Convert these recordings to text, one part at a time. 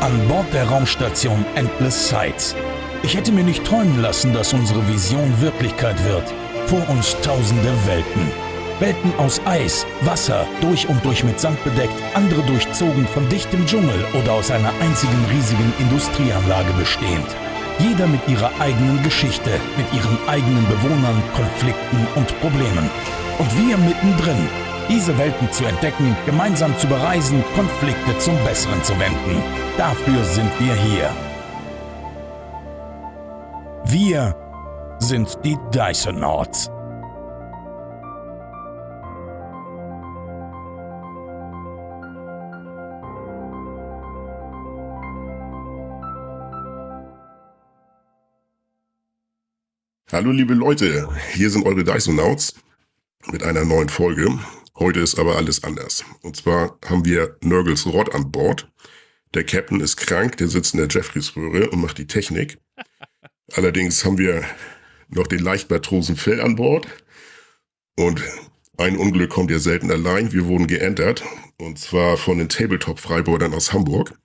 An Bord der Raumstation Endless Sights. Ich hätte mir nicht träumen lassen, dass unsere Vision Wirklichkeit wird. Vor uns tausende Welten. Welten aus Eis, Wasser, durch und durch mit Sand bedeckt, andere durchzogen von dichtem Dschungel oder aus einer einzigen riesigen Industrieanlage bestehend. Jeder mit ihrer eigenen Geschichte, mit ihren eigenen Bewohnern, Konflikten und Problemen. Und wir mittendrin, diese Welten zu entdecken, gemeinsam zu bereisen, Konflikte zum Besseren zu wenden. Dafür sind wir hier. Wir sind die Dysonauts. Hallo liebe Leute, hier sind eure Dysonauts mit einer neuen Folge. Heute ist aber alles anders. Und zwar haben wir Nurgles Rod an Bord. Der Captain ist krank, der sitzt in der Jeffreys-Röhre und macht die Technik. Allerdings haben wir noch den Leichtmatrosen Phil an Bord. Und ein Unglück kommt ja selten allein. Wir wurden geentert. Und zwar von den Tabletop-Freibeutern aus Hamburg.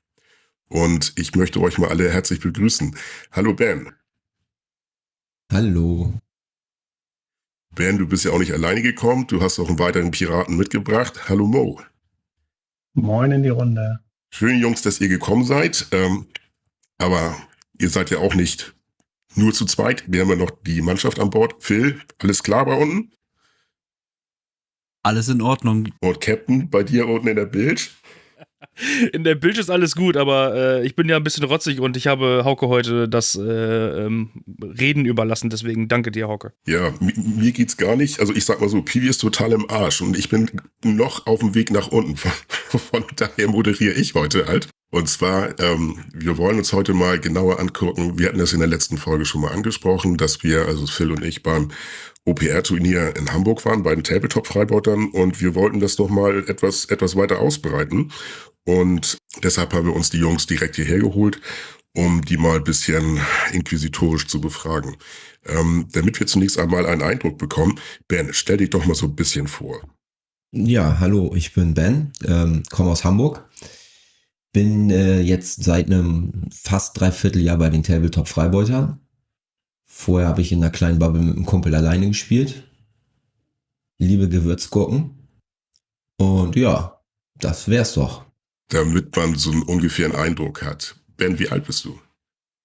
Und ich möchte euch mal alle herzlich begrüßen. Hallo Ben. Hallo. Ben, du bist ja auch nicht alleine gekommen. Du hast auch einen weiteren Piraten mitgebracht. Hallo Mo. Moin in die Runde. Schön, Jungs, dass ihr gekommen seid. Ähm, aber ihr seid ja auch nicht nur zu zweit. Wir haben ja noch die Mannschaft an Bord. Phil, alles klar bei unten? Alles in Ordnung. Und Captain, bei dir unten in der Bild? In der Bild ist alles gut, aber äh, ich bin ja ein bisschen rotzig und ich habe Hauke heute das äh, ähm, Reden überlassen. Deswegen danke dir, Hauke. Ja, mir geht's gar nicht. Also ich sag mal so, Piwi ist total im Arsch und ich bin noch auf dem Weg nach unten. Von, von daher moderiere ich heute halt. Und zwar, ähm, wir wollen uns heute mal genauer angucken. Wir hatten das in der letzten Folge schon mal angesprochen, dass wir, also Phil und ich, beim OPR-Turnier in Hamburg waren, bei den Tabletop-Freibeutern. Und wir wollten das doch mal etwas, etwas weiter ausbreiten. Und deshalb haben wir uns die Jungs direkt hierher geholt, um die mal ein bisschen inquisitorisch zu befragen. Ähm, damit wir zunächst einmal einen Eindruck bekommen, Ben, stell dich doch mal so ein bisschen vor. Ja, hallo, ich bin Ben, ähm, komme aus Hamburg. Bin äh, jetzt seit einem fast dreiviertel Jahr bei den Tabletop Freibeutern. Vorher habe ich in einer kleinen Bubble mit einem Kumpel alleine gespielt. Liebe Gewürzgurken. Und ja, das wär's doch damit man so einen ungefähren Eindruck hat. Ben, wie alt bist du?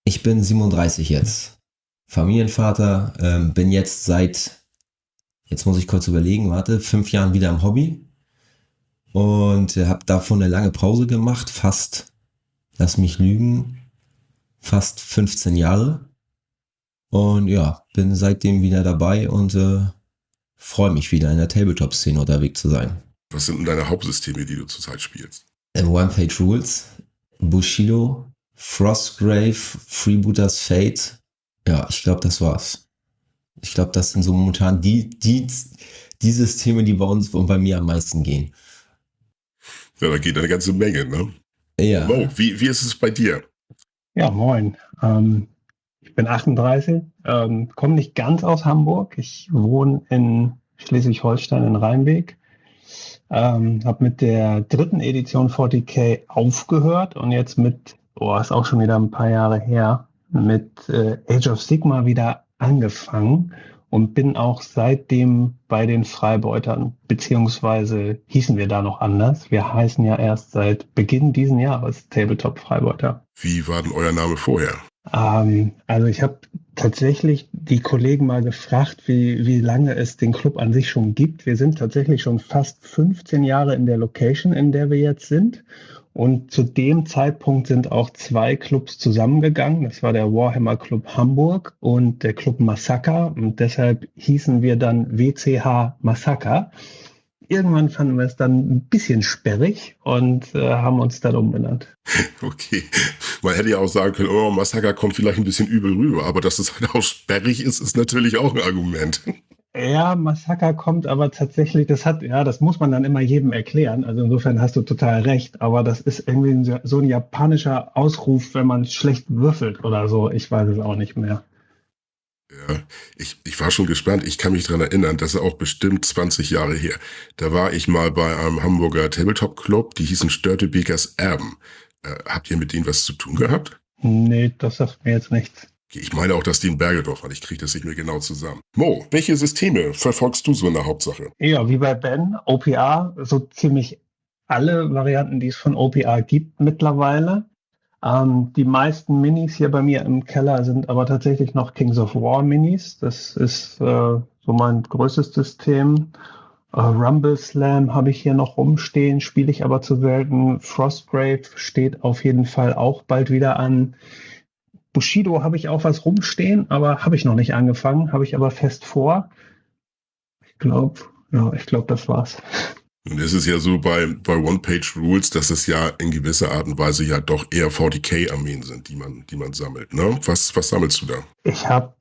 Ich bin 37 jetzt. Familienvater, ähm, bin jetzt seit, jetzt muss ich kurz überlegen, warte, fünf Jahren wieder im Hobby und habe davon eine lange Pause gemacht, fast, lass mich lügen, fast 15 Jahre. Und ja, bin seitdem wieder dabei und äh, freue mich wieder in der Tabletop-Szene unterwegs zu sein. Was sind denn deine Hauptsysteme, die du zurzeit spielst? Äh, One-Page Rules, Bushido, Frostgrave, Freebooters Fate. Ja, ich glaube, das war's. Ich glaube, das sind so momentan die, die, die Systeme, die bei uns und bei mir am meisten gehen. Ja, da geht eine ganze Menge, ne? Ja. Mo, wie, wie ist es bei dir? Ja, moin. Ähm, ich bin 38, ähm, komme nicht ganz aus Hamburg. Ich wohne in Schleswig-Holstein in Rheinweg. Ähm, habe mit der dritten Edition 40k aufgehört und jetzt mit, oh, ist auch schon wieder ein paar Jahre her, mit äh, Age of Sigma wieder angefangen und bin auch seitdem bei den Freibeutern, beziehungsweise hießen wir da noch anders. Wir heißen ja erst seit Beginn diesen Jahres Tabletop Freibeuter. Wie war denn euer Name vorher? Ähm, also ich habe tatsächlich die Kollegen mal gefragt, wie, wie lange es den Club an sich schon gibt. Wir sind tatsächlich schon fast 15 Jahre in der Location, in der wir jetzt sind. Und zu dem Zeitpunkt sind auch zwei Clubs zusammengegangen. Das war der Warhammer Club Hamburg und der Club Massaker. Und deshalb hießen wir dann WCH Massaker irgendwann fanden wir es dann ein bisschen sperrig und äh, haben uns dann umbenannt. Okay. Man hätte ja auch sagen können, oh, Massaker kommt vielleicht ein bisschen übel rüber, aber dass es halt auch sperrig ist, ist natürlich auch ein Argument. Ja, Massaker kommt aber tatsächlich, das hat, ja, das muss man dann immer jedem erklären. Also insofern hast du total recht, aber das ist irgendwie so ein japanischer Ausruf, wenn man schlecht würfelt oder so. Ich weiß es auch nicht mehr. Ja, ich, ich war schon gespannt. Ich kann mich dran erinnern, das ist auch bestimmt 20 Jahre her. Da war ich mal bei einem Hamburger Tabletop-Club, die hießen Störtebekers Erben. Äh, habt ihr mit denen was zu tun gehabt? Nee, das sagt mir jetzt nichts. Ich meine auch, dass die in Bergedorf waren. Ich kriege das nicht mehr genau zusammen. Mo, welche Systeme verfolgst du so in der Hauptsache? Ja, wie bei Ben, OPA, so ziemlich alle Varianten, die es von OPA gibt mittlerweile. Ähm, die meisten Minis hier bei mir im Keller sind aber tatsächlich noch Kings of War Minis. Das ist äh, so mein größtes System. Uh, Rumble Slam habe ich hier noch rumstehen, spiele ich aber zu selten. Frostgrave steht auf jeden Fall auch bald wieder an. Bushido habe ich auch was rumstehen, aber habe ich noch nicht angefangen, habe ich aber fest vor. Ich glaube, ja, ich glaube, das war's. Und es ist ja so bei, bei One-Page-Rules, dass es ja in gewisser Art und Weise ja doch eher 40k-Armeen sind, die man, die man sammelt. Ne? Was, was sammelst du da? Ich habe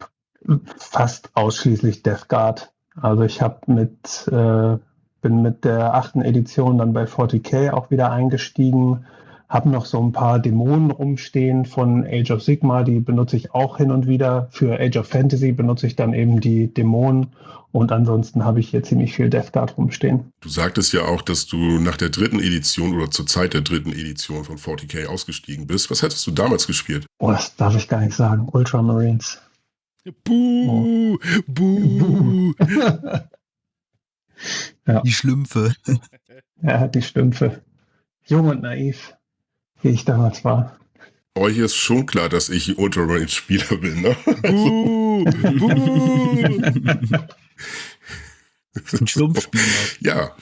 fast ausschließlich Death Guard. Also ich habe mit, äh, bin mit der achten Edition dann bei 40k auch wieder eingestiegen, habe noch so ein paar Dämonen rumstehen von Age of Sigma, die benutze ich auch hin und wieder. Für Age of Fantasy benutze ich dann eben die Dämonen und ansonsten habe ich hier ziemlich viel Death Guard rumstehen. Du sagtest ja auch, dass du nach der dritten Edition oder zur Zeit der dritten Edition von 40k ausgestiegen bist. Was hättest du damals gespielt? Oh, das darf ich gar nicht sagen. Ultramarines. Buh, oh. buh. ja. Die Schlümpfe. Ja, die Schlümpfe. Jung und naiv, wie ich damals war. Euch ist schon klar, dass ich Ultramarine-Spieler bin, ne? Buh, buh. Ein Schlumpfspieler. Ja.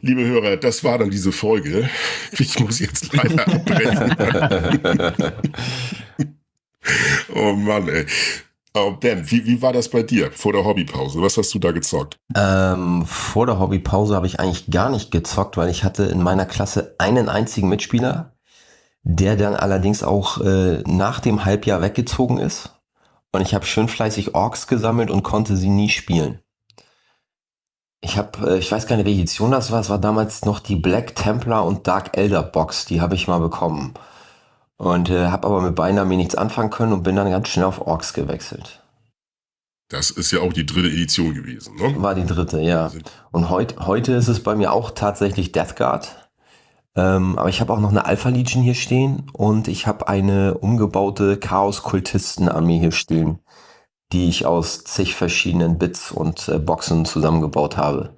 Liebe Hörer, das war dann diese Folge. Ich muss jetzt leider abbrechen. oh Mann, ey. Oh ben, wie, wie war das bei dir vor der Hobbypause? Was hast du da gezockt? Ähm, vor der Hobbypause habe ich eigentlich gar nicht gezockt, weil ich hatte in meiner Klasse einen einzigen Mitspieler, der dann allerdings auch äh, nach dem Halbjahr weggezogen ist. Und ich habe schön fleißig Orks gesammelt und konnte sie nie spielen. Ich habe, äh, ich weiß gar nicht, welche Edition das war. Es war damals noch die Black Templar und Dark Elder Box. Die habe ich mal bekommen. Und äh, habe aber mit beiden Armeen nichts anfangen können und bin dann ganz schnell auf Orks gewechselt. Das ist ja auch die dritte Edition gewesen, ne? War die dritte, ja. Und heut, heute ist es bei mir auch tatsächlich Death Guard. Ähm, aber ich habe auch noch eine Alpha Legion hier stehen und ich habe eine umgebaute Chaos-Kultisten-Armee hier stehen, die ich aus zig verschiedenen Bits und äh, Boxen zusammengebaut habe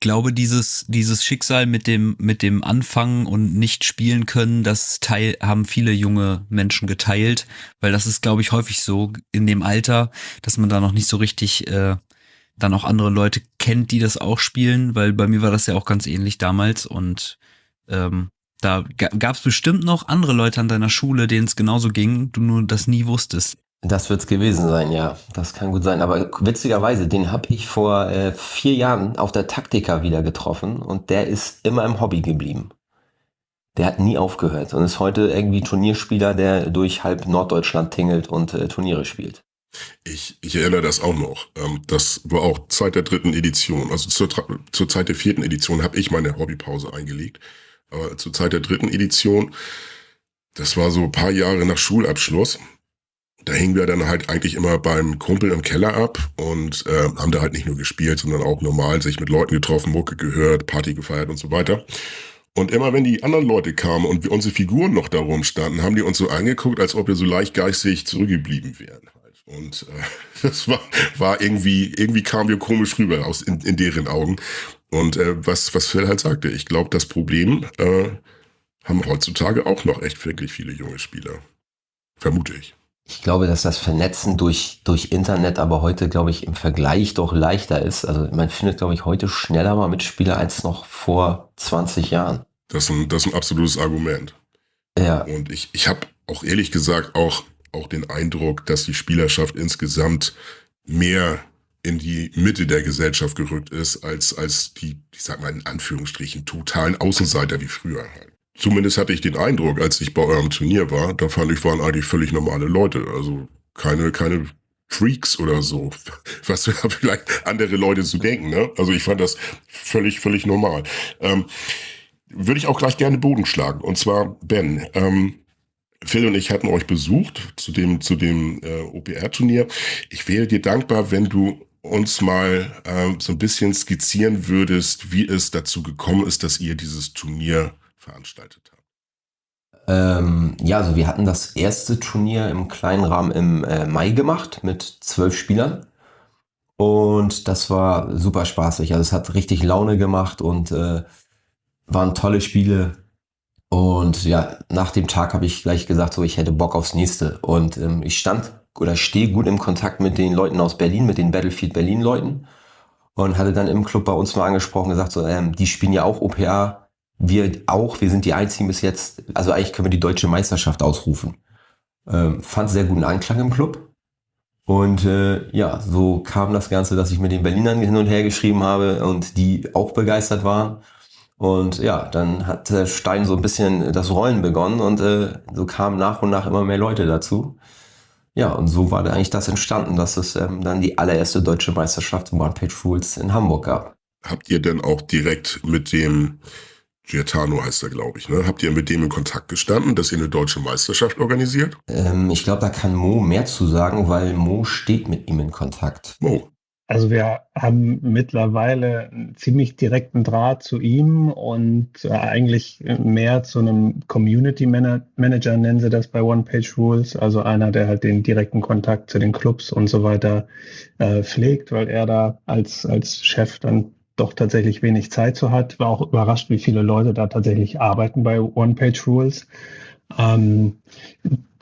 glaube, dieses, dieses Schicksal mit dem, mit dem Anfangen und nicht spielen können, das teil, haben viele junge Menschen geteilt, weil das ist, glaube ich, häufig so in dem Alter, dass man da noch nicht so richtig äh, dann auch andere Leute kennt, die das auch spielen, weil bei mir war das ja auch ganz ähnlich damals und ähm, da gab es bestimmt noch andere Leute an deiner Schule, denen es genauso ging, du nur das nie wusstest. Das wird's gewesen sein, ja. Das kann gut sein. Aber witzigerweise, den habe ich vor äh, vier Jahren auf der Taktika wieder getroffen und der ist immer im Hobby geblieben. Der hat nie aufgehört und ist heute irgendwie Turnierspieler, der durch halb Norddeutschland tingelt und äh, Turniere spielt. Ich, ich erinnere das auch noch. Ähm, das war auch Zeit der dritten Edition. Also zur, zur Zeit der vierten Edition habe ich meine Hobbypause eingelegt. Aber zur Zeit der dritten Edition, das war so ein paar Jahre nach Schulabschluss, da hingen wir dann halt eigentlich immer beim Kumpel im Keller ab und äh, haben da halt nicht nur gespielt, sondern auch normal sich mit Leuten getroffen, Mucke gehört, Party gefeiert und so weiter. Und immer wenn die anderen Leute kamen und wir unsere Figuren noch da rumstanden, haben die uns so angeguckt, als ob wir so leicht geistig zurückgeblieben wären. Halt. Und äh, das war, war irgendwie, irgendwie kamen wir komisch rüber aus in, in deren Augen. Und äh, was, was Phil halt sagte, ich glaube, das Problem äh, haben heutzutage auch noch echt wirklich viele junge Spieler. Vermute ich. Ich glaube, dass das Vernetzen durch, durch Internet aber heute, glaube ich, im Vergleich doch leichter ist. Also man findet, glaube ich, heute schneller mal Mitspieler als noch vor 20 Jahren. Das ist ein, das ist ein absolutes Argument. Ja. Und ich, ich habe auch ehrlich gesagt auch, auch den Eindruck, dass die Spielerschaft insgesamt mehr in die Mitte der Gesellschaft gerückt ist, als, als die, ich sag mal in Anführungsstrichen, totalen Außenseiter wie früher halt. Zumindest hatte ich den Eindruck, als ich bei eurem Turnier war, da fand ich, waren eigentlich völlig normale Leute. Also keine, keine Freaks oder so, was vielleicht andere Leute zu denken. Ne? Also ich fand das völlig, völlig normal. Ähm, Würde ich auch gleich gerne Boden schlagen. Und zwar, Ben, ähm, Phil und ich hatten euch besucht zu dem, zu dem äh, OPR-Turnier. Ich wäre dir dankbar, wenn du uns mal äh, so ein bisschen skizzieren würdest, wie es dazu gekommen ist, dass ihr dieses Turnier veranstaltet haben. Ähm, ja, also wir hatten das erste Turnier im kleinen Rahmen im äh, Mai gemacht mit zwölf Spielern. Und das war super spaßig. Also es hat richtig Laune gemacht und äh, waren tolle Spiele. Und ja, nach dem Tag habe ich gleich gesagt, so ich hätte Bock aufs nächste. Und ähm, ich stand oder stehe gut im Kontakt mit den Leuten aus Berlin, mit den Battlefield Berlin Leuten. Und hatte dann im Club bei uns mal angesprochen, gesagt, so, ähm, die spielen ja auch OPA wir auch, wir sind die einzigen bis jetzt, also eigentlich können wir die deutsche Meisterschaft ausrufen. Ähm, fand sehr guten Anklang im Club. Und äh, ja, so kam das Ganze, dass ich mit den Berlinern hin und her geschrieben habe und die auch begeistert waren. Und ja, dann hat der Stein so ein bisschen das Rollen begonnen und äh, so kamen nach und nach immer mehr Leute dazu. Ja, und so war da eigentlich das entstanden, dass es ähm, dann die allererste deutsche Meisterschaft im One Page Rules in Hamburg gab. Habt ihr denn auch direkt mit dem Giatano heißt er, glaube ich. Ne? Habt ihr mit dem in Kontakt gestanden, dass ihr eine deutsche Meisterschaft organisiert? Ähm, ich glaube, da kann Mo mehr zu sagen, weil Mo steht mit ihm in Kontakt. Mo. Also wir haben mittlerweile einen ziemlich direkten Draht zu ihm und äh, eigentlich mehr zu einem Community Manager nennen sie das bei One Page Rules, also einer, der halt den direkten Kontakt zu den Clubs und so weiter äh, pflegt, weil er da als als Chef dann doch tatsächlich wenig Zeit zu hat. War auch überrascht, wie viele Leute da tatsächlich arbeiten bei One-Page-Rules. Ähm,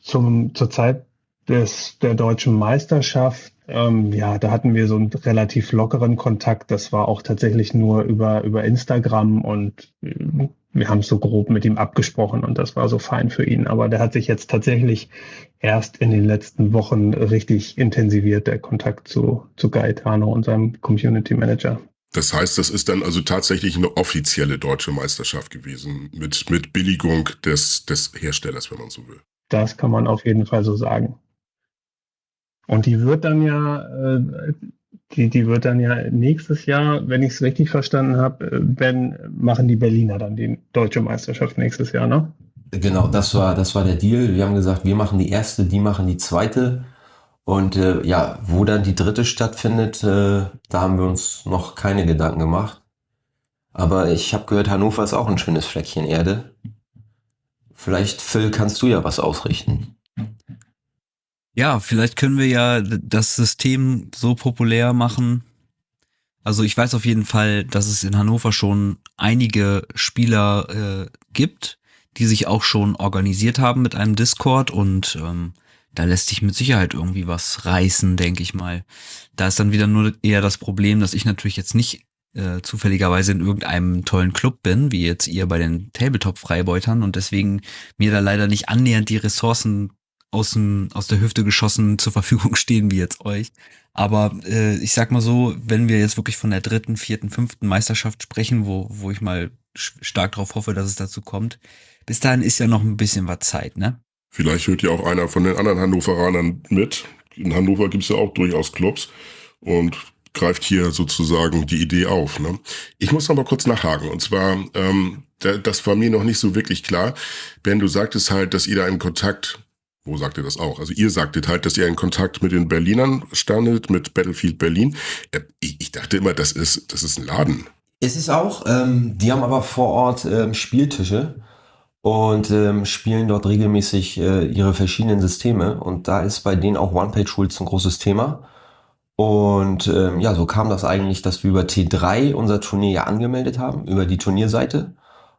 zum, zur Zeit des, der deutschen Meisterschaft, ähm, ja, da hatten wir so einen relativ lockeren Kontakt. Das war auch tatsächlich nur über, über Instagram und äh, wir haben es so grob mit ihm abgesprochen und das war so fein für ihn. Aber der hat sich jetzt tatsächlich erst in den letzten Wochen richtig intensiviert, der Kontakt zu, zu Gaetano, unserem Community Manager. Das heißt, das ist dann also tatsächlich eine offizielle deutsche Meisterschaft gewesen, mit, mit Billigung des, des Herstellers, wenn man so will. Das kann man auf jeden Fall so sagen. Und die wird dann ja, äh, die, die wird dann ja nächstes Jahr, wenn ich es richtig verstanden habe, äh, wenn machen die Berliner dann die deutsche Meisterschaft nächstes Jahr, ne? Genau, das war, das war der Deal. Wir haben gesagt, wir machen die erste, die machen die zweite. Und äh, ja, wo dann die dritte stattfindet, äh, da haben wir uns noch keine Gedanken gemacht. Aber ich habe gehört, Hannover ist auch ein schönes Fleckchen Erde. Vielleicht, Phil, kannst du ja was ausrichten. Ja, vielleicht können wir ja das System so populär machen. Also ich weiß auf jeden Fall, dass es in Hannover schon einige Spieler äh, gibt, die sich auch schon organisiert haben mit einem Discord und ähm, da lässt sich mit Sicherheit irgendwie was reißen, denke ich mal. Da ist dann wieder nur eher das Problem, dass ich natürlich jetzt nicht äh, zufälligerweise in irgendeinem tollen Club bin, wie jetzt ihr bei den Tabletop-Freibeutern und deswegen mir da leider nicht annähernd die Ressourcen aus, dem, aus der Hüfte geschossen zur Verfügung stehen wie jetzt euch. Aber äh, ich sag mal so, wenn wir jetzt wirklich von der dritten, vierten, fünften Meisterschaft sprechen, wo, wo ich mal stark darauf hoffe, dass es dazu kommt, bis dahin ist ja noch ein bisschen was Zeit, ne? Vielleicht hört ja auch einer von den anderen Hannoveranern mit. In Hannover gibt es ja auch durchaus Clubs und greift hier sozusagen die Idee auf. Ne? Ich muss noch mal kurz nachhaken. Und zwar, ähm, das war mir noch nicht so wirklich klar. Ben, du sagtest halt, dass ihr da in Kontakt, wo sagt ihr das auch? Also ihr sagtet halt, dass ihr in Kontakt mit den Berlinern standet, mit Battlefield Berlin. Äh, ich, ich dachte immer, das ist, das ist ein Laden. Es ist auch, ähm, die haben aber vor Ort ähm, Spieltische und ähm, spielen dort regelmäßig äh, ihre verschiedenen Systeme. Und da ist bei denen auch One-Page-Rules ein großes Thema. Und ähm, ja, so kam das eigentlich, dass wir über T3 unser Turnier ja angemeldet haben, über die Turnierseite.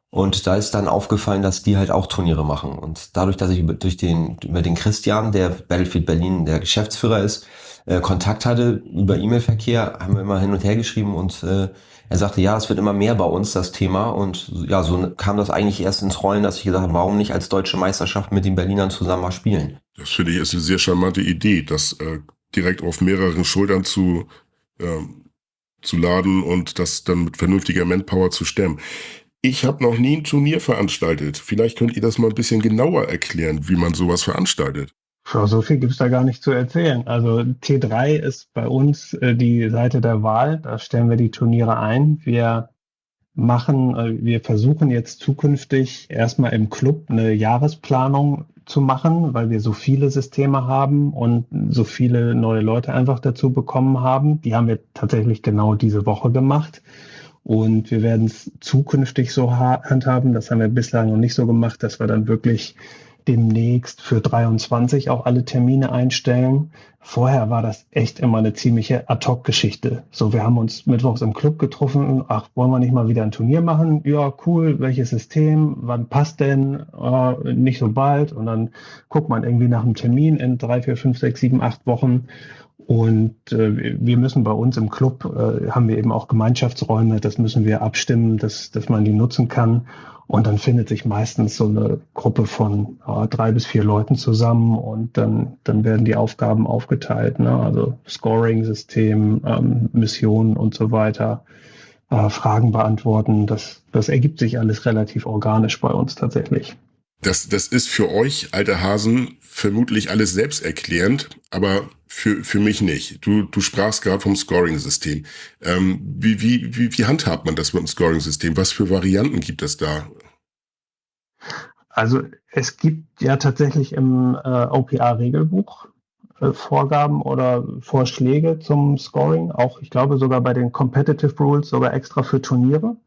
Und da ist dann aufgefallen, dass die halt auch Turniere machen. Und dadurch, dass ich über, durch den, über den Christian, der Battlefield Berlin der Geschäftsführer ist, äh, Kontakt hatte über E-Mail-Verkehr, haben wir immer hin und her geschrieben und äh, er sagte, ja, es wird immer mehr bei uns, das Thema. Und ja, so kam das eigentlich erst ins Rollen, dass ich gesagt habe, warum nicht als deutsche Meisterschaft mit den Berlinern zusammen mal spielen? Das finde ich ist eine sehr charmante Idee, das äh, direkt auf mehreren Schultern zu, äh, zu laden und das dann mit vernünftiger Manpower zu stemmen. Ich habe noch nie ein Turnier veranstaltet. Vielleicht könnt ihr das mal ein bisschen genauer erklären, wie man sowas veranstaltet. So viel gibt's da gar nicht zu erzählen. Also T3 ist bei uns äh, die Seite der Wahl. Da stellen wir die Turniere ein. Wir machen, äh, wir versuchen jetzt zukünftig erstmal im Club eine Jahresplanung zu machen, weil wir so viele Systeme haben und so viele neue Leute einfach dazu bekommen haben. Die haben wir tatsächlich genau diese Woche gemacht. Und wir werden es zukünftig so handhaben. Das haben wir bislang noch nicht so gemacht, dass wir dann wirklich demnächst für 23 auch alle Termine einstellen. Vorher war das echt immer eine ziemliche Ad-Hoc-Geschichte. So, wir haben uns mittwochs im Club getroffen. Ach, wollen wir nicht mal wieder ein Turnier machen? Ja, cool. Welches System? Wann passt denn? Äh, nicht so bald. Und dann guckt man irgendwie nach einem Termin in drei, vier, fünf, sechs, sieben, acht Wochen. Und äh, wir müssen bei uns im Club, äh, haben wir eben auch Gemeinschaftsräume, das müssen wir abstimmen, dass, dass man die nutzen kann. Und dann findet sich meistens so eine Gruppe von äh, drei bis vier Leuten zusammen und dann, dann werden die Aufgaben aufgeteilt, ne? also Scoring-System, ähm, Missionen und so weiter, äh, Fragen beantworten. Das, das ergibt sich alles relativ organisch bei uns tatsächlich. Das, das ist für euch, alte Hasen, vermutlich alles selbsterklärend, aber für, für mich nicht. Du, du sprachst gerade vom Scoring-System. Ähm, wie, wie, wie, wie handhabt man das mit dem Scoring-System? Was für Varianten gibt es da? Also es gibt ja tatsächlich im äh, OPA-Regelbuch äh, Vorgaben oder Vorschläge zum Scoring, auch ich glaube sogar bei den Competitive Rules sogar extra für Turniere.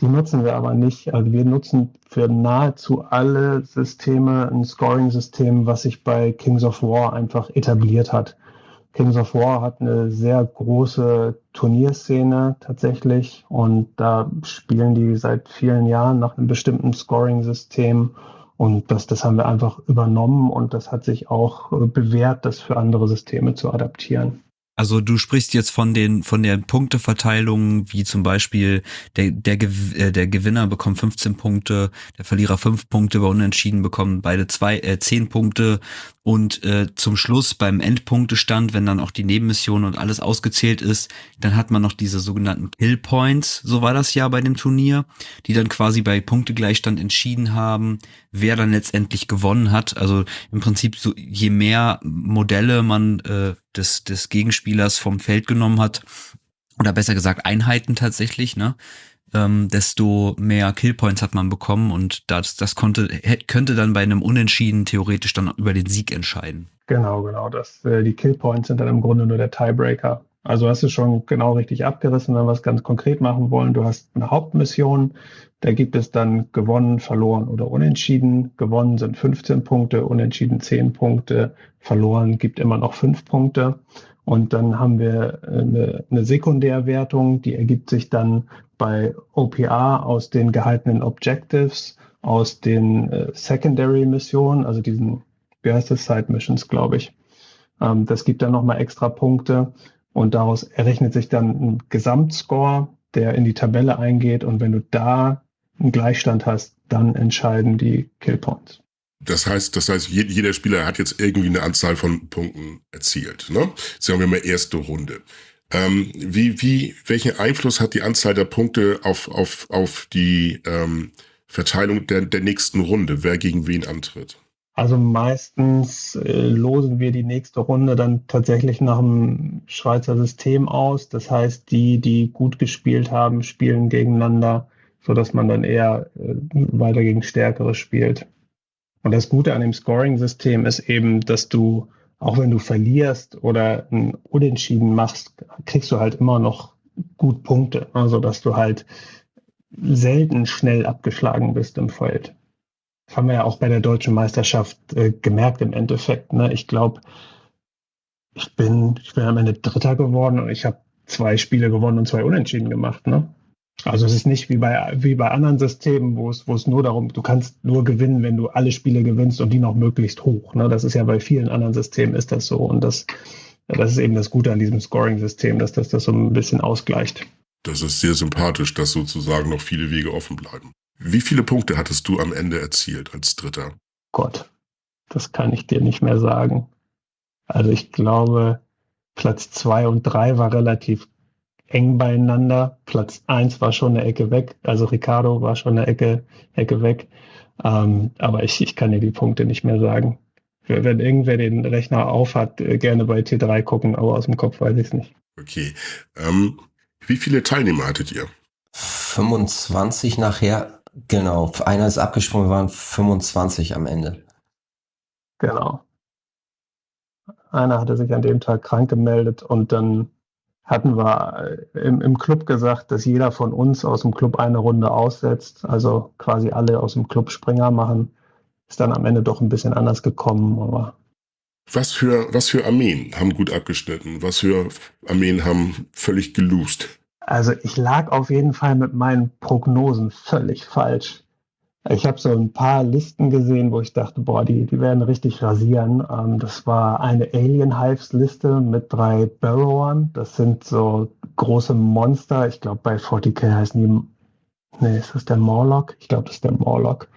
Die nutzen wir aber nicht. Also wir nutzen für nahezu alle Systeme ein Scoring-System, was sich bei Kings of War einfach etabliert hat. Kings of War hat eine sehr große Turnierszene tatsächlich und da spielen die seit vielen Jahren nach einem bestimmten Scoring-System und das, das haben wir einfach übernommen und das hat sich auch bewährt, das für andere Systeme zu adaptieren. Also du sprichst jetzt von den von der Punkteverteilung, wie zum Beispiel der der, äh, der Gewinner bekommt 15 Punkte, der Verlierer 5 Punkte, bei Unentschieden bekommen beide zwei äh, 10 Punkte und äh, zum Schluss beim Endpunktestand, wenn dann auch die Nebenmission und alles ausgezählt ist, dann hat man noch diese sogenannten Kill Points, so war das ja bei dem Turnier, die dann quasi bei Punktegleichstand entschieden haben, wer dann letztendlich gewonnen hat. Also im Prinzip so je mehr Modelle man äh, des, des Gegenspielers vom Feld genommen hat, oder besser gesagt Einheiten tatsächlich, ne? Ähm, desto mehr Killpoints hat man bekommen und das, das konnte, könnte dann bei einem Unentschieden theoretisch dann über den Sieg entscheiden. Genau, genau. Das, äh, die Killpoints sind dann im Grunde nur der Tiebreaker. Also hast du schon genau richtig abgerissen, wenn wir es ganz konkret machen wollen. Du hast eine Hauptmission, da gibt es dann gewonnen, verloren oder unentschieden. Gewonnen sind 15 Punkte, unentschieden 10 Punkte, verloren gibt immer noch 5 Punkte. Und dann haben wir eine, eine Sekundärwertung, die ergibt sich dann bei OPA aus den gehaltenen Objectives, aus den äh, Secondary Missionen, also diesen, wie heißt das, Side Missions, glaube ich. Ähm, das gibt dann nochmal extra Punkte und daraus errechnet sich dann ein Gesamtscore, der in die Tabelle eingeht und wenn du da einen Gleichstand hast, dann entscheiden die Killpoints. Das heißt, das heißt, jeder Spieler hat jetzt irgendwie eine Anzahl von Punkten erzielt. Ne? Sagen wir mal erste Runde. Ähm, wie, wie, welchen Einfluss hat die Anzahl der Punkte auf, auf, auf die ähm, Verteilung der, der nächsten Runde, wer gegen wen antritt? Also meistens äh, losen wir die nächste Runde dann tatsächlich nach dem Schweizer System aus. Das heißt, die, die gut gespielt haben, spielen gegeneinander, so dass man dann eher äh, weiter gegen Stärkere spielt. Und das Gute an dem Scoring-System ist eben, dass du, auch wenn du verlierst oder ein Unentschieden machst, kriegst du halt immer noch gut Punkte. Also, dass du halt selten schnell abgeschlagen bist im Feld. Das haben wir ja auch bei der deutschen Meisterschaft äh, gemerkt im Endeffekt. Ne? Ich glaube, ich bin, ich bin am Ende Dritter geworden und ich habe zwei Spiele gewonnen und zwei Unentschieden gemacht. Ne? Also es ist nicht wie bei, wie bei anderen Systemen, wo es, wo es nur darum, du kannst nur gewinnen, wenn du alle Spiele gewinnst und die noch möglichst hoch. Ne? Das ist ja bei vielen anderen Systemen ist das so. Und das, das ist eben das Gute an diesem Scoring-System, dass das das so ein bisschen ausgleicht. Das ist sehr sympathisch, dass sozusagen noch viele Wege offen bleiben. Wie viele Punkte hattest du am Ende erzielt als Dritter? Gott, das kann ich dir nicht mehr sagen. Also ich glaube, Platz zwei und drei war relativ eng beieinander. Platz eins war schon eine Ecke weg, also Ricardo war schon eine Ecke, Ecke weg. Ähm, aber ich, ich kann dir die Punkte nicht mehr sagen. Wenn irgendwer den Rechner aufhat, äh, gerne bei T3 gucken, aber aus dem Kopf weiß ich es nicht. Okay. Ähm, wie viele Teilnehmer hattet ihr? 25 nachher, genau. Einer ist abgesprungen, waren 25 am Ende. Genau. Einer hatte sich an dem Tag krank gemeldet und dann hatten wir äh, im, im Club gesagt, dass jeder von uns aus dem Club eine Runde aussetzt, also quasi alle aus dem Club Springer machen. Ist dann am Ende doch ein bisschen anders gekommen, aber. Was für, was für Armeen haben gut abgeschnitten? Was für Armeen haben völlig geloost? Also ich lag auf jeden Fall mit meinen Prognosen völlig falsch. Ich habe so ein paar Listen gesehen, wo ich dachte, boah, die, die werden richtig rasieren. Ähm, das war eine Alien Hives Liste mit drei Burrowern. Das sind so große Monster. Ich glaube, bei 40k heißen die, nee, ist das der Morlock? Ich glaube, das ist der Morlock.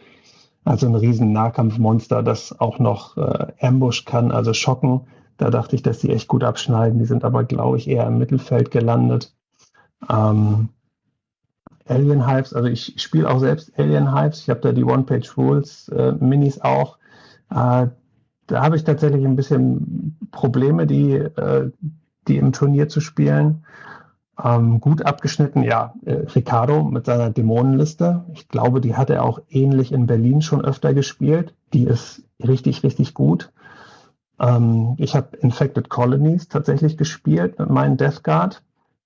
Also ein riesen Nahkampfmonster, das auch noch äh, Ambush kann, also schocken. Da dachte ich, dass die echt gut abschneiden. Die sind aber, glaube ich, eher im Mittelfeld gelandet. Ähm, Alien Hypes, also ich spiele auch selbst Alien Hypes. Ich habe da die One-Page-Rules äh, Minis auch. Äh, da habe ich tatsächlich ein bisschen Probleme, die, äh, die im Turnier zu spielen. Ähm, gut abgeschnitten, ja, äh, Ricardo mit seiner Dämonenliste. Ich glaube, die hat er auch ähnlich in Berlin schon öfter gespielt. Die ist richtig, richtig gut. Ähm, ich habe Infected Colonies tatsächlich gespielt mit meinem Death Guard.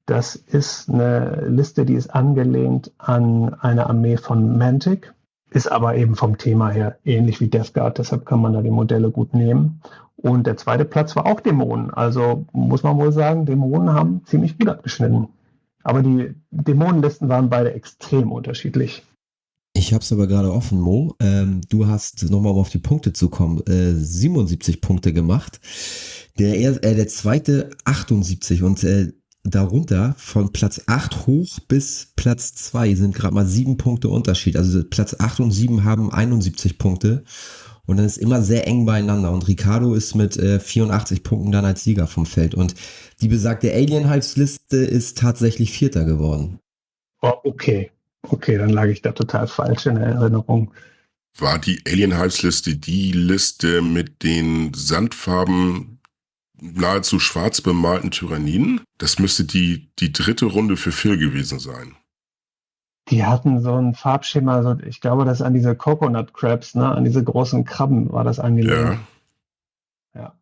Das ist eine Liste, die ist angelehnt an eine Armee von Mantic, ist aber eben vom Thema her ähnlich wie Death Guard, deshalb kann man da die Modelle gut nehmen. Und der zweite Platz war auch Dämonen. Also muss man wohl sagen, Dämonen haben ziemlich gut abgeschnitten. Aber die Dämonenlisten waren beide extrem unterschiedlich. Ich habe es aber gerade offen, Mo. Ähm, du hast nochmal um auf die Punkte zu kommen, äh, 77 Punkte gemacht. Der, äh, der zweite 78 und äh, darunter von Platz 8 hoch bis Platz 2 sind gerade mal sieben Punkte Unterschied. Also Platz 8 und 7 haben 71 Punkte. Und dann ist immer sehr eng beieinander. Und Ricardo ist mit äh, 84 Punkten dann als Sieger vom Feld. Und die besagte Alien-Hypes-Liste ist tatsächlich Vierter geworden. Oh, okay. Okay, dann lag ich da total falsch in der Erinnerung. War die Alien-Hypes-Liste die Liste mit den Sandfarben nahezu schwarz bemalten Tyranniden. Das müsste die, die dritte Runde für Phil gewesen sein. Die hatten so ein Farbschema, so, ich glaube, das an diese Coconut Crabs, ne, an diese großen Krabben war das angelehnt. Ja. ja.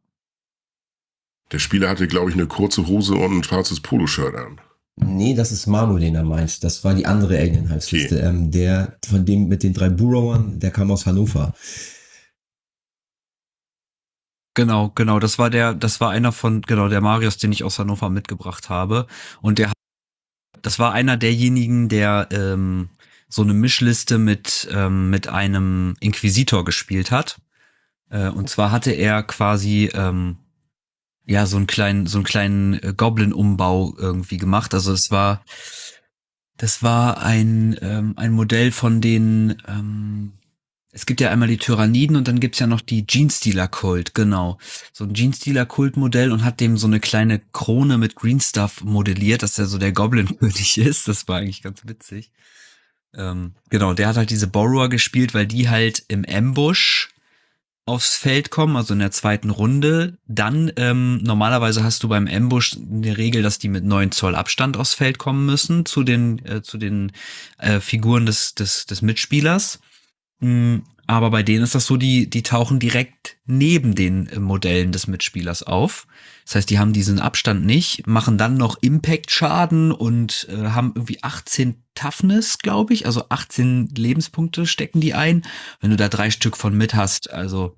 Der Spieler hatte, glaube ich, eine kurze Hose und ein schwarzes Poloshirt an. Nee, das ist Manu, den er meint. Das war die andere Alien-Halsliste. Okay. Ähm, der von dem mit den drei Burrowern, der kam aus Hannover. Genau, genau. Das war der, das war einer von, genau, der Marius, den ich aus Hannover mitgebracht habe. Und der, das war einer derjenigen, der ähm, so eine Mischliste mit, ähm, mit einem Inquisitor gespielt hat. Äh, und zwar hatte er quasi ähm, ja so einen kleinen, so einen kleinen äh, Goblin-Umbau irgendwie gemacht. Also es war, das war ein, ähm, ein Modell von den ähm, es gibt ja einmal die Tyranniden und dann gibt's ja noch die Genestealer-Kult, genau. So ein Genestealer-Kult-Modell und hat dem so eine kleine Krone mit Green Stuff modelliert, dass er so der Goblin-König ist. Das war eigentlich ganz witzig. Ähm, genau, der hat halt diese Borrower gespielt, weil die halt im Ambush aufs Feld kommen, also in der zweiten Runde. Dann, ähm, normalerweise hast du beim Ambush eine Regel, dass die mit neun Zoll Abstand aufs Feld kommen müssen zu den, äh, zu den äh, Figuren des, des, des Mitspielers. Mm, aber bei denen ist das so, die, die tauchen direkt neben den äh, Modellen des Mitspielers auf. Das heißt, die haben diesen Abstand nicht, machen dann noch Impact-Schaden und äh, haben irgendwie 18 Toughness, glaube ich. Also 18 Lebenspunkte stecken die ein. Wenn du da drei Stück von mit hast, also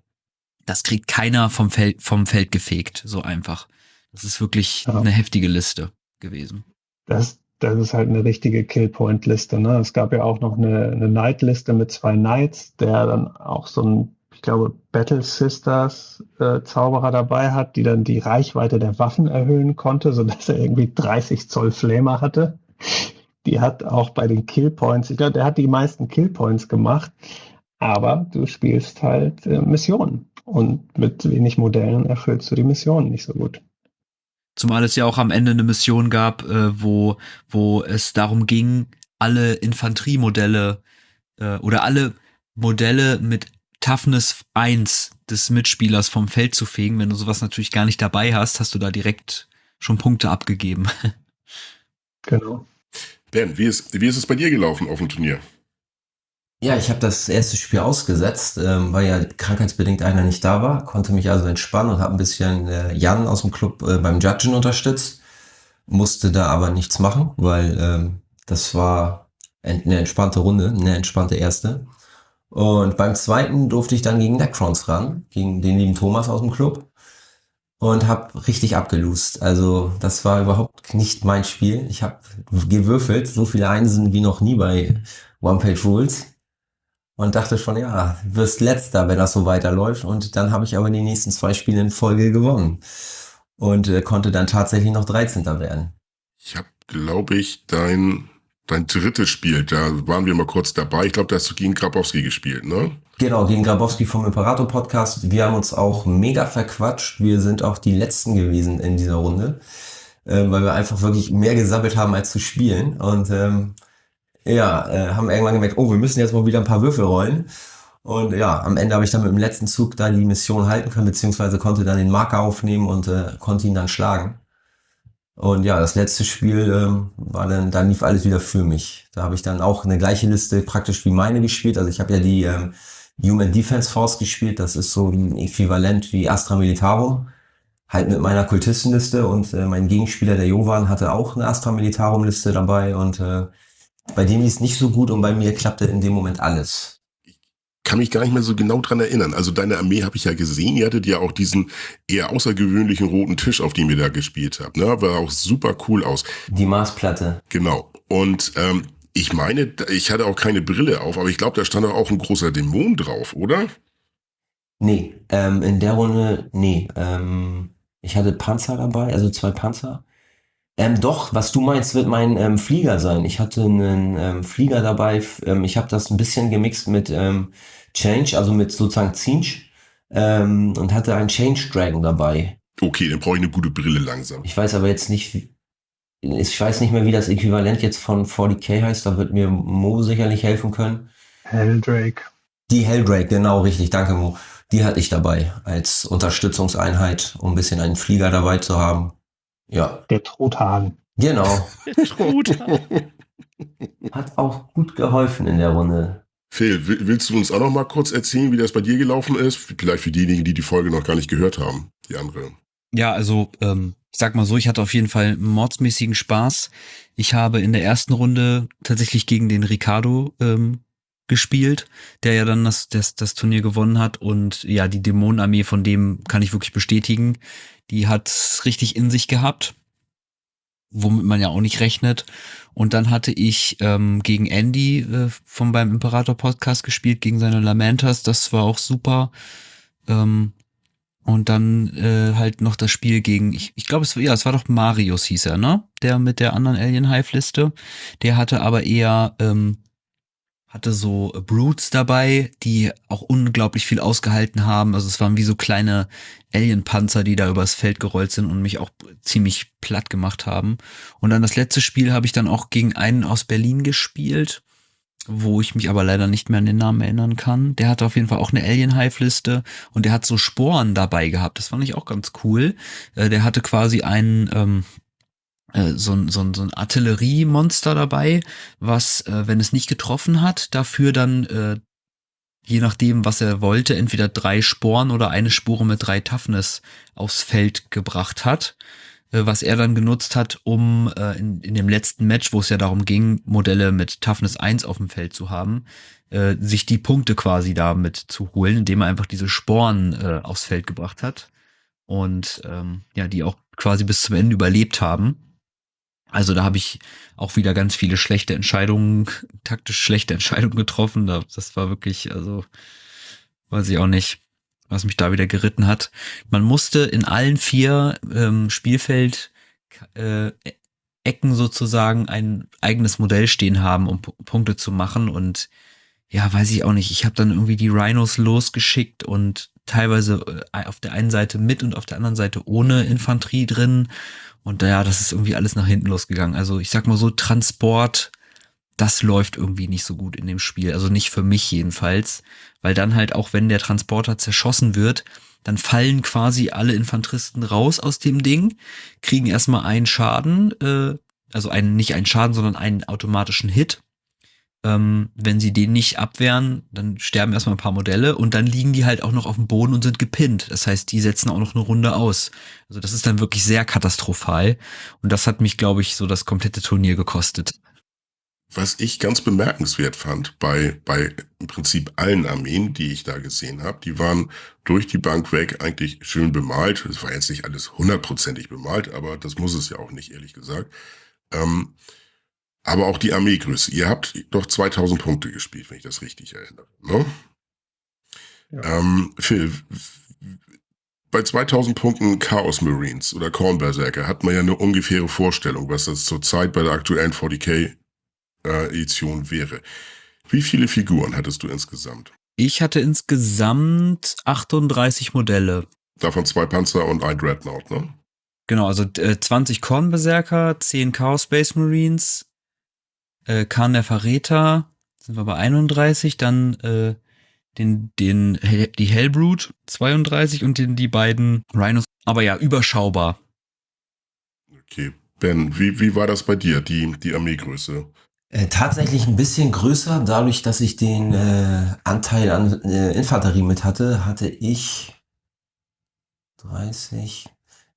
das kriegt keiner vom Feld, vom Feld gefegt, so einfach. Das ist wirklich ja. eine heftige Liste gewesen. Das, das ist halt eine richtige Killpoint-Liste. Ne? Es gab ja auch noch eine, eine Knight-Liste mit zwei Knights, der dann auch so ein, ich glaube, Battle Sisters äh, Zauberer dabei hat, die dann die Reichweite der Waffen erhöhen konnte, sodass er irgendwie 30 Zoll Flamer hatte. Die hat auch bei den Killpoints, ich glaube, der hat die meisten Killpoints gemacht, aber du spielst halt äh, Missionen und mit wenig Modellen erfüllst du die Missionen nicht so gut. Zumal es ja auch am Ende eine Mission gab, äh, wo, wo es darum ging, alle Infanteriemodelle äh, oder alle Modelle mit Toughness 1 des Mitspielers vom Feld zu fegen. Wenn du sowas natürlich gar nicht dabei hast, hast du da direkt schon Punkte abgegeben. Genau. Ben, wie ist, wie ist es bei dir gelaufen auf dem Turnier? Ja, ich habe das erste Spiel ausgesetzt, ähm, weil ja krankheitsbedingt einer nicht da war, konnte mich also entspannen und habe ein bisschen äh, Jan aus dem Club äh, beim Judgen unterstützt. musste da aber nichts machen, weil ähm, das war eine entspannte Runde, eine entspannte erste. Und beim zweiten durfte ich dann gegen Necrons ran, gegen den lieben Thomas aus dem Club und habe richtig abgelust. Also das war überhaupt nicht mein Spiel. Ich habe gewürfelt, so viele Einsen wie noch nie bei One Page Rules und dachte schon, ja, wirst letzter, wenn das so weiterläuft. Und dann habe ich aber die nächsten zwei Spiele in Folge gewonnen und äh, konnte dann tatsächlich noch 13. werden. Ich habe, glaube ich, dein dein drittes Spiel, da waren wir mal kurz dabei. Ich glaube, da hast du gegen Grabowski gespielt, ne? Genau, gegen Grabowski vom Imperator Podcast. Wir haben uns auch mega verquatscht. Wir sind auch die Letzten gewesen in dieser Runde, äh, weil wir einfach wirklich mehr gesammelt haben, als zu spielen. Und ähm, ja, äh, haben irgendwann gemerkt, oh, wir müssen jetzt mal wieder ein paar Würfel rollen. Und ja, am Ende habe ich dann mit dem letzten Zug da die Mission halten können, beziehungsweise konnte dann den Marker aufnehmen und äh, konnte ihn dann schlagen. Und ja, das letzte Spiel ähm, war dann, da lief alles wieder für mich. Da habe ich dann auch eine gleiche Liste praktisch wie meine gespielt. Also ich habe ja die ähm, Human Defense Force gespielt. Das ist so ein Äquivalent wie Astra Militarum. Halt mit meiner Kultistenliste und äh, mein Gegenspieler, der Jovan, hatte auch eine Astra Militarum Liste dabei und äh, bei dem lief es nicht so gut und bei mir klappte in dem Moment alles kann mich gar nicht mehr so genau dran erinnern. Also deine Armee habe ich ja gesehen. Ihr hattet ja auch diesen eher außergewöhnlichen roten Tisch, auf dem ihr da gespielt habt. Ne? War auch super cool aus. Die Marsplatte. Genau. Und ähm, ich meine, ich hatte auch keine Brille auf, aber ich glaube, da stand auch ein großer Dämon drauf, oder? Nee, ähm, in der Runde, nee. Ähm, ich hatte Panzer dabei, also zwei Panzer. Ähm, doch, was du meinst, wird mein ähm, Flieger sein. Ich hatte einen ähm, Flieger dabei. Ähm, ich habe das ein bisschen gemixt mit ähm, Change, also mit sozusagen Zinch ähm, und hatte einen Change Dragon dabei. Okay, dann brauche ich eine gute Brille langsam. Ich weiß aber jetzt nicht, ich weiß nicht mehr, wie das Äquivalent jetzt von 40k heißt. Da wird mir Mo sicherlich helfen können. Helldrake. Die Helldrake, genau richtig. Danke, Mo. Die hatte ich dabei als Unterstützungseinheit, um ein bisschen einen Flieger dabei zu haben. Ja. Der Truthahn. Genau. Der Truthahn. Hat auch gut geholfen in der Runde. Phil, willst du uns auch noch mal kurz erzählen, wie das bei dir gelaufen ist? Vielleicht für diejenigen, die die Folge noch gar nicht gehört haben, die andere. Ja, also ähm, ich sag mal so, ich hatte auf jeden Fall mordsmäßigen Spaß. Ich habe in der ersten Runde tatsächlich gegen den Ricardo ähm, gespielt, der ja dann das, das, das Turnier gewonnen hat. Und ja, die Dämonenarmee von dem kann ich wirklich bestätigen. Die hat richtig in sich gehabt, womit man ja auch nicht rechnet. Und dann hatte ich ähm, gegen Andy äh, vom beim Imperator Podcast gespielt, gegen seine Lamentas. Das war auch super. Ähm, und dann äh, halt noch das Spiel gegen, ich, ich glaube, es war ja, es war doch Marius hieß er, ne? Der mit der anderen Alien Hive Liste. Der hatte aber eher ähm, hatte so Brutes dabei, die auch unglaublich viel ausgehalten haben. Also es waren wie so kleine Alien-Panzer, die da übers Feld gerollt sind und mich auch ziemlich platt gemacht haben. Und dann das letzte Spiel habe ich dann auch gegen einen aus Berlin gespielt, wo ich mich aber leider nicht mehr an den Namen erinnern kann. Der hatte auf jeden Fall auch eine Alien-Hive-Liste und der hat so Sporen dabei gehabt. Das fand ich auch ganz cool. Äh, der hatte quasi einen, ähm, äh, so, ein, so, ein, so ein Artilleriemonster dabei, was, äh, wenn es nicht getroffen hat, dafür dann, äh, je nachdem, was er wollte, entweder drei Sporen oder eine Spore mit drei Toughness aufs Feld gebracht hat, äh, was er dann genutzt hat, um äh, in, in dem letzten Match, wo es ja darum ging, Modelle mit Toughness 1 auf dem Feld zu haben, äh, sich die Punkte quasi damit zu holen, indem er einfach diese Sporen äh, aufs Feld gebracht hat und ähm, ja, die auch quasi bis zum Ende überlebt haben. Also da habe ich auch wieder ganz viele schlechte Entscheidungen, taktisch schlechte Entscheidungen getroffen. Das war wirklich, also weiß ich auch nicht, was mich da wieder geritten hat. Man musste in allen vier ähm, Spielfeld äh, Ecken sozusagen ein eigenes Modell stehen haben, um P Punkte zu machen. Und ja, weiß ich auch nicht. Ich habe dann irgendwie die Rhinos losgeschickt und teilweise äh, auf der einen Seite mit und auf der anderen Seite ohne Infanterie drin. Und ja, das ist irgendwie alles nach hinten losgegangen. Also ich sag mal so, Transport, das läuft irgendwie nicht so gut in dem Spiel. Also nicht für mich jedenfalls. Weil dann halt auch, wenn der Transporter zerschossen wird, dann fallen quasi alle Infanteristen raus aus dem Ding, kriegen erstmal einen Schaden, äh, also einen, nicht einen Schaden, sondern einen automatischen Hit. Ähm, wenn sie den nicht abwehren, dann sterben erstmal ein paar Modelle und dann liegen die halt auch noch auf dem Boden und sind gepinnt. Das heißt, die setzen auch noch eine Runde aus. Also das ist dann wirklich sehr katastrophal. Und das hat mich, glaube ich, so das komplette Turnier gekostet. Was ich ganz bemerkenswert fand bei, bei im Prinzip allen Armeen, die ich da gesehen habe, die waren durch die Bank weg eigentlich schön bemalt. Es war jetzt nicht alles hundertprozentig bemalt, aber das muss es ja auch nicht, ehrlich gesagt. Ähm, aber auch die Armeegröße. Ihr habt doch 2000 Punkte gespielt, wenn ich das richtig erinnere. Ne? Ja. Ähm, Phil, bei 2000 Punkten Chaos Marines oder Corn Berserker hat man ja eine ungefähre Vorstellung, was das zurzeit bei der aktuellen 40k äh, Edition wäre. Wie viele Figuren hattest du insgesamt? Ich hatte insgesamt 38 Modelle. Davon zwei Panzer und ein Dreadnought, ne? Genau, also äh, 20 Kornberserker, 10 Chaos Space Marines, äh, Khan der Verräter, sind wir bei 31, dann äh, den, den, die Hellbrute 32 und den, die beiden Rhinos. Aber ja, überschaubar. Okay. Ben, wie, wie war das bei dir, die, die Armeegröße? Äh, tatsächlich ein bisschen größer. Dadurch, dass ich den äh, Anteil an äh, Infanterie mit hatte, hatte ich 30.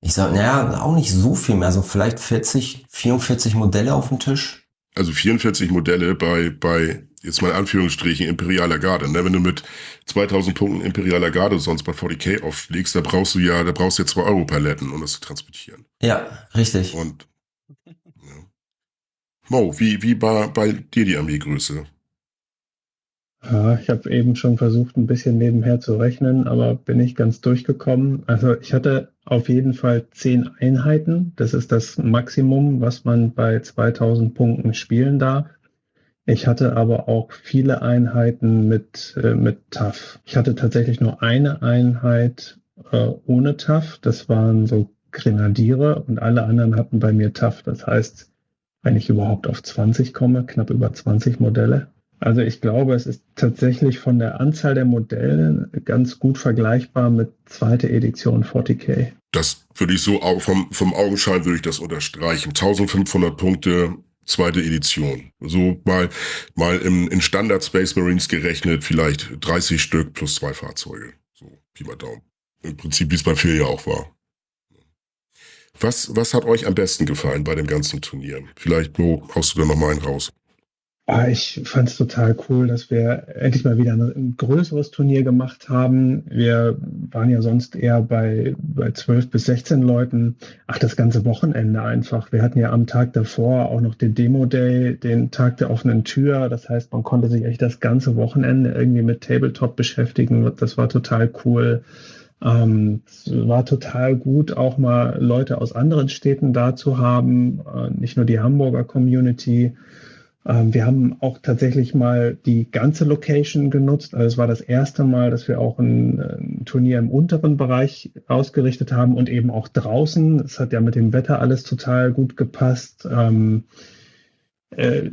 Ich sag, naja, auch nicht so viel mehr. Also vielleicht 40, 44 Modelle auf dem Tisch. Also 44 Modelle bei, bei jetzt mal in Anführungsstrichen, Imperialer Garde. Ne? Wenn du mit 2000 Punkten Imperialer Garde sonst bei 40k aufschlägst, da brauchst du ja, da brauchst du ja 2 Euro Paletten, um das zu transportieren. Ja, richtig. Und Mo, wie, wie war bei dir die Armeegröße? Ja, ich habe eben schon versucht, ein bisschen nebenher zu rechnen, aber bin nicht ganz durchgekommen. Also ich hatte auf jeden Fall zehn Einheiten. Das ist das Maximum, was man bei 2000 Punkten spielen darf. Ich hatte aber auch viele Einheiten mit, äh, mit TAF. Ich hatte tatsächlich nur eine Einheit äh, ohne TAF. Das waren so Grenadiere und alle anderen hatten bei mir TAF. Das heißt, wenn ich überhaupt auf 20 komme, knapp über 20 Modelle. Also ich glaube, es ist tatsächlich von der Anzahl der Modelle ganz gut vergleichbar mit zweite Edition 40k. Das würde ich so vom, vom Augenschein würde ich das unterstreichen. 1500 Punkte, zweite Edition. So mal, mal im, in Standard Space Marines gerechnet, vielleicht 30 Stück plus zwei Fahrzeuge. So, Pi mal Daumen. Im Prinzip, wie es bei Phil ja auch war. Was, was hat euch am besten gefallen bei dem ganzen Turnier? Vielleicht, Mo, haust du da noch mal einen raus? Ah, ich fand es total cool, dass wir endlich mal wieder ein, größeres Turnier gemacht haben. Wir waren ja sonst eher bei, bei 12 bis 16 Leuten. Ach, das ganze Wochenende einfach. Wir hatten ja am Tag davor auch noch den Demo-Day, den Tag der offenen Tür. Das heißt, man konnte sich echt das ganze Wochenende irgendwie mit Tabletop beschäftigen. Das war total cool. Ähm, es war total gut, auch mal Leute aus anderen Städten da zu haben, äh, nicht nur die Hamburger Community. Ähm, wir haben auch tatsächlich mal die ganze Location genutzt. Also es war das erste Mal, dass wir auch ein, ein Turnier im unteren Bereich ausgerichtet haben und eben auch draußen. Es hat ja mit dem Wetter alles total gut gepasst. Ähm, äh,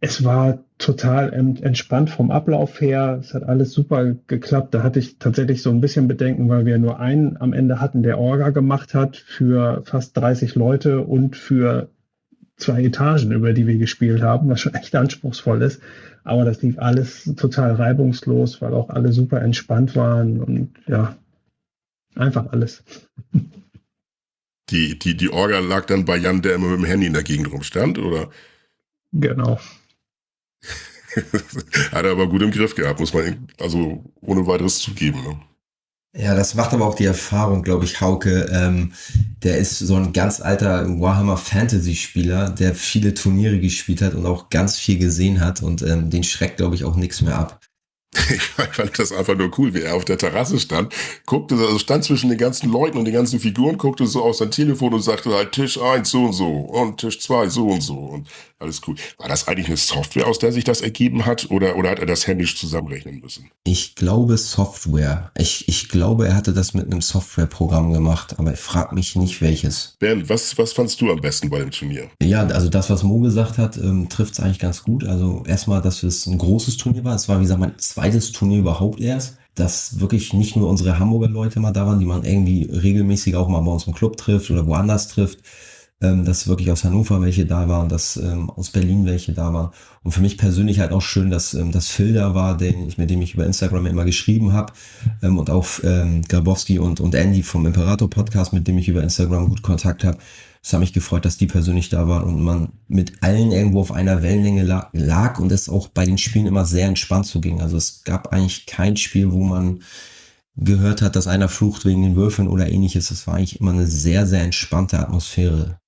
es war total entspannt vom Ablauf her. Es hat alles super geklappt. Da hatte ich tatsächlich so ein bisschen Bedenken, weil wir nur einen am Ende hatten, der Orga gemacht hat für fast 30 Leute und für zwei Etagen, über die wir gespielt haben, was schon echt anspruchsvoll ist. Aber das lief alles total reibungslos, weil auch alle super entspannt waren und ja, einfach alles. Die, die, die Orga lag dann bei Jan, der immer mit dem Handy in der Gegend rumstand, oder? Genau. Hat er aber gut im Griff gehabt, muss man also ohne weiteres zugeben. Ne? Ja, das macht aber auch die Erfahrung, glaube ich, Hauke. Ähm, der ist so ein ganz alter Warhammer Fantasy Spieler, der viele Turniere gespielt hat und auch ganz viel gesehen hat und ähm, den schreckt, glaube ich, auch nichts mehr ab. Ich fand das einfach nur cool, wie er auf der Terrasse stand, guckte, also stand zwischen den ganzen Leuten und den ganzen Figuren, guckte so auf sein Telefon und sagte halt Tisch 1 so und so und Tisch 2 so und so und alles cool. War das eigentlich eine Software, aus der sich das ergeben hat oder, oder hat er das händisch zusammenrechnen müssen? Ich glaube Software. Ich, ich glaube, er hatte das mit einem Softwareprogramm gemacht, aber ich frage mich nicht welches. Ben, was, was fandst du am besten bei dem Turnier? Ja, also das, was Mo gesagt hat, ähm, trifft es eigentlich ganz gut. Also erstmal, dass es ein großes Turnier war. Es war, wie gesagt, mein zweites Turnier überhaupt erst dass wirklich nicht nur unsere Hamburger Leute mal da waren, die man irgendwie regelmäßig auch mal bei uns im Club trifft oder woanders trifft, ähm, dass wirklich aus Hannover welche da waren, dass ähm, aus Berlin welche da waren. Und für mich persönlich halt auch schön, dass ähm, das Phil da war, den ich, mit dem ich über Instagram immer geschrieben habe. Ähm, und auch ähm, Grabowski und, und Andy vom Imperator Podcast, mit dem ich über Instagram gut Kontakt habe. Es hat mich gefreut, dass die persönlich da waren und man mit allen irgendwo auf einer Wellenlänge lag, lag und es auch bei den Spielen immer sehr entspannt so ging. Also es gab eigentlich kein Spiel, wo man gehört hat, dass einer flucht wegen den Würfeln oder ähnliches. Das war eigentlich immer eine sehr, sehr entspannte Atmosphäre.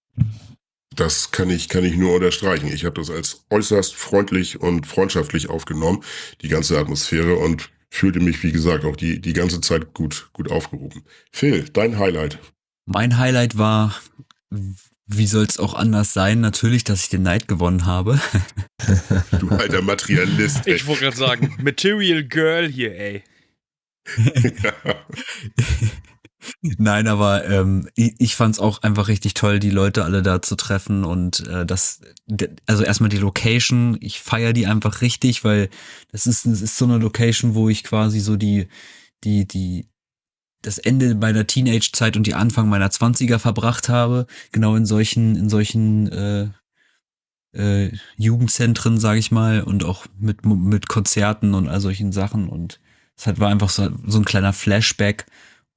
Das kann ich, kann ich nur unterstreichen. Ich habe das als äußerst freundlich und freundschaftlich aufgenommen, die ganze Atmosphäre und fühlte mich, wie gesagt, auch die, die ganze Zeit gut, gut aufgehoben. Phil, dein Highlight. Mein Highlight war, wie soll es auch anders sein, natürlich, dass ich den Neid gewonnen habe. du alter Materialist. Ey. Ich wollte gerade sagen, Material Girl hier, ey. Nein, aber ähm, ich, ich fand es auch einfach richtig toll, die Leute alle da zu treffen und äh, das, also erstmal die Location, ich feiere die einfach richtig, weil das ist, das ist so eine Location, wo ich quasi so die, die, die, das Ende meiner Teenage-Zeit und die Anfang meiner Zwanziger verbracht habe, genau in solchen, in solchen äh, äh, Jugendzentren, sage ich mal, und auch mit, mit Konzerten und all solchen Sachen. Und es hat, war einfach so, so ein kleiner Flashback.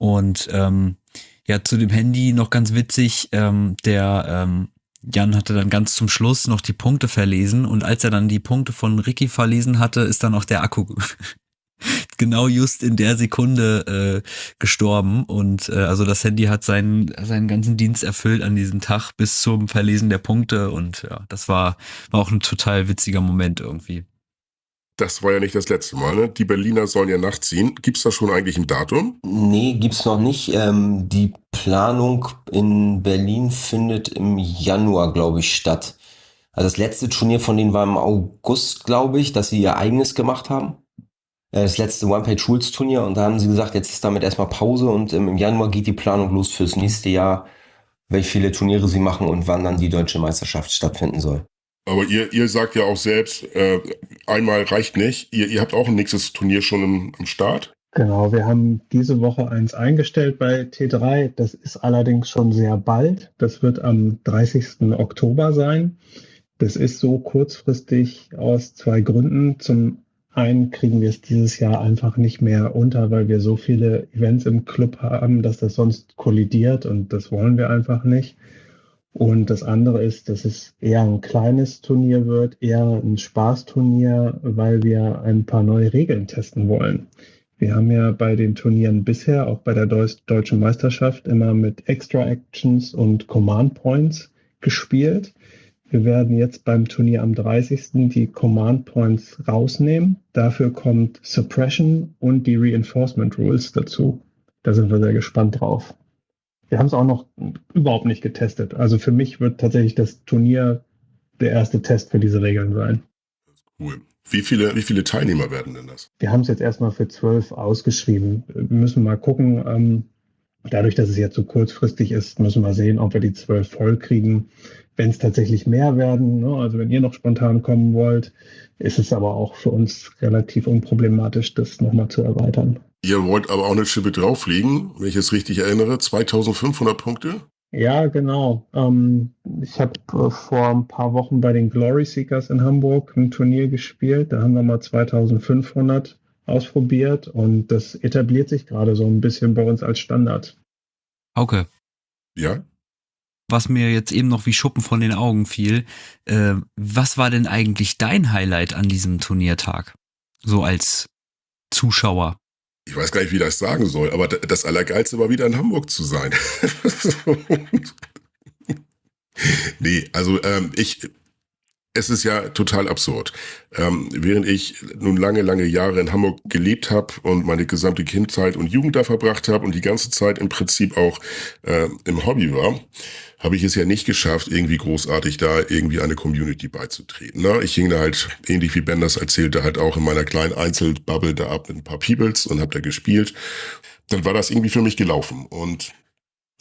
Und ähm, ja, zu dem Handy noch ganz witzig, ähm, der ähm, Jan hatte dann ganz zum Schluss noch die Punkte verlesen und als er dann die Punkte von Ricky verlesen hatte, ist dann auch der Akku genau just in der Sekunde äh, gestorben und äh, also das Handy hat seinen seinen ganzen Dienst erfüllt an diesem Tag bis zum Verlesen der Punkte und ja, das war war auch ein total witziger Moment irgendwie. Das war ja nicht das letzte Mal, ne? Die Berliner sollen ja nachziehen. Gibt es da schon eigentlich ein Datum? Nee, gibt's noch nicht. Ähm, die Planung in Berlin findet im Januar, glaube ich, statt. Also das letzte Turnier von denen war im August, glaube ich, dass sie ihr eigenes gemacht haben. Äh, das letzte One-Page-Rules-Turnier und da haben sie gesagt, jetzt ist damit erstmal Pause und im Januar geht die Planung los fürs nächste Jahr, welche viele Turniere sie machen und wann dann die deutsche Meisterschaft stattfinden soll. Aber ihr, ihr sagt ja auch selbst, äh, einmal reicht nicht. Ihr, ihr habt auch ein nächstes Turnier schon im, am Start. Genau, wir haben diese Woche eins eingestellt bei T3. Das ist allerdings schon sehr bald. Das wird am 30. Oktober sein. Das ist so kurzfristig aus zwei Gründen. Zum einen kriegen wir es dieses Jahr einfach nicht mehr unter, weil wir so viele Events im Club haben, dass das sonst kollidiert und das wollen wir einfach nicht. Und das andere ist, dass es eher ein kleines Turnier wird, eher ein Spaßturnier, weil wir ein paar neue Regeln testen wollen. Wir haben ja bei den Turnieren bisher, auch bei der deutschen Meisterschaft, immer mit Extra Actions und Command Points gespielt. Wir werden jetzt beim Turnier am 30. die Command Points rausnehmen. Dafür kommt Suppression und die Reinforcement Rules dazu. Da sind wir sehr gespannt drauf. Wir haben es auch noch überhaupt nicht getestet. Also für mich wird tatsächlich das Turnier der erste Test für diese Regeln sein. Cool. Wie viele, wie viele Teilnehmer werden denn das? Wir haben es jetzt erstmal für zwölf ausgeschrieben. Wir müssen mal gucken. Ähm, dadurch, dass es jetzt so kurzfristig ist, müssen wir sehen, ob wir die zwölf voll kriegen. Wenn es tatsächlich mehr werden, ne, also wenn ihr noch spontan kommen wollt, ist es aber auch für uns relativ unproblematisch, das nochmal zu erweitern. Ihr wollt aber auch eine Schippe drauflegen, wenn ich es richtig erinnere. 2500 Punkte? Ja, genau. Ähm, ich habe äh, vor ein paar Wochen bei den Glory Seekers in Hamburg ein Turnier gespielt. Da haben wir mal 2500 ausprobiert und das etabliert sich gerade so ein bisschen bei uns als Standard. Okay. Ja. Was mir jetzt eben noch wie Schuppen von den Augen fiel, äh, was war denn eigentlich dein Highlight an diesem Turniertag? So als Zuschauer ich weiß gar nicht, wie ich das sagen soll, aber das Allergeilste war wieder in Hamburg zu sein. nee, also ähm, ich, es ist ja total absurd. Ähm, während ich nun lange, lange Jahre in Hamburg gelebt habe und meine gesamte Kindheit und Jugend da verbracht habe und die ganze Zeit im Prinzip auch äh, im Hobby war, habe ich es ja nicht geschafft, irgendwie großartig da irgendwie eine Community beizutreten. Ne? Ich hing da halt, ähnlich wie Ben das erzählte, halt auch in meiner kleinen Einzelbubble da ab mit ein paar Peoples und habe da gespielt. Dann war das irgendwie für mich gelaufen und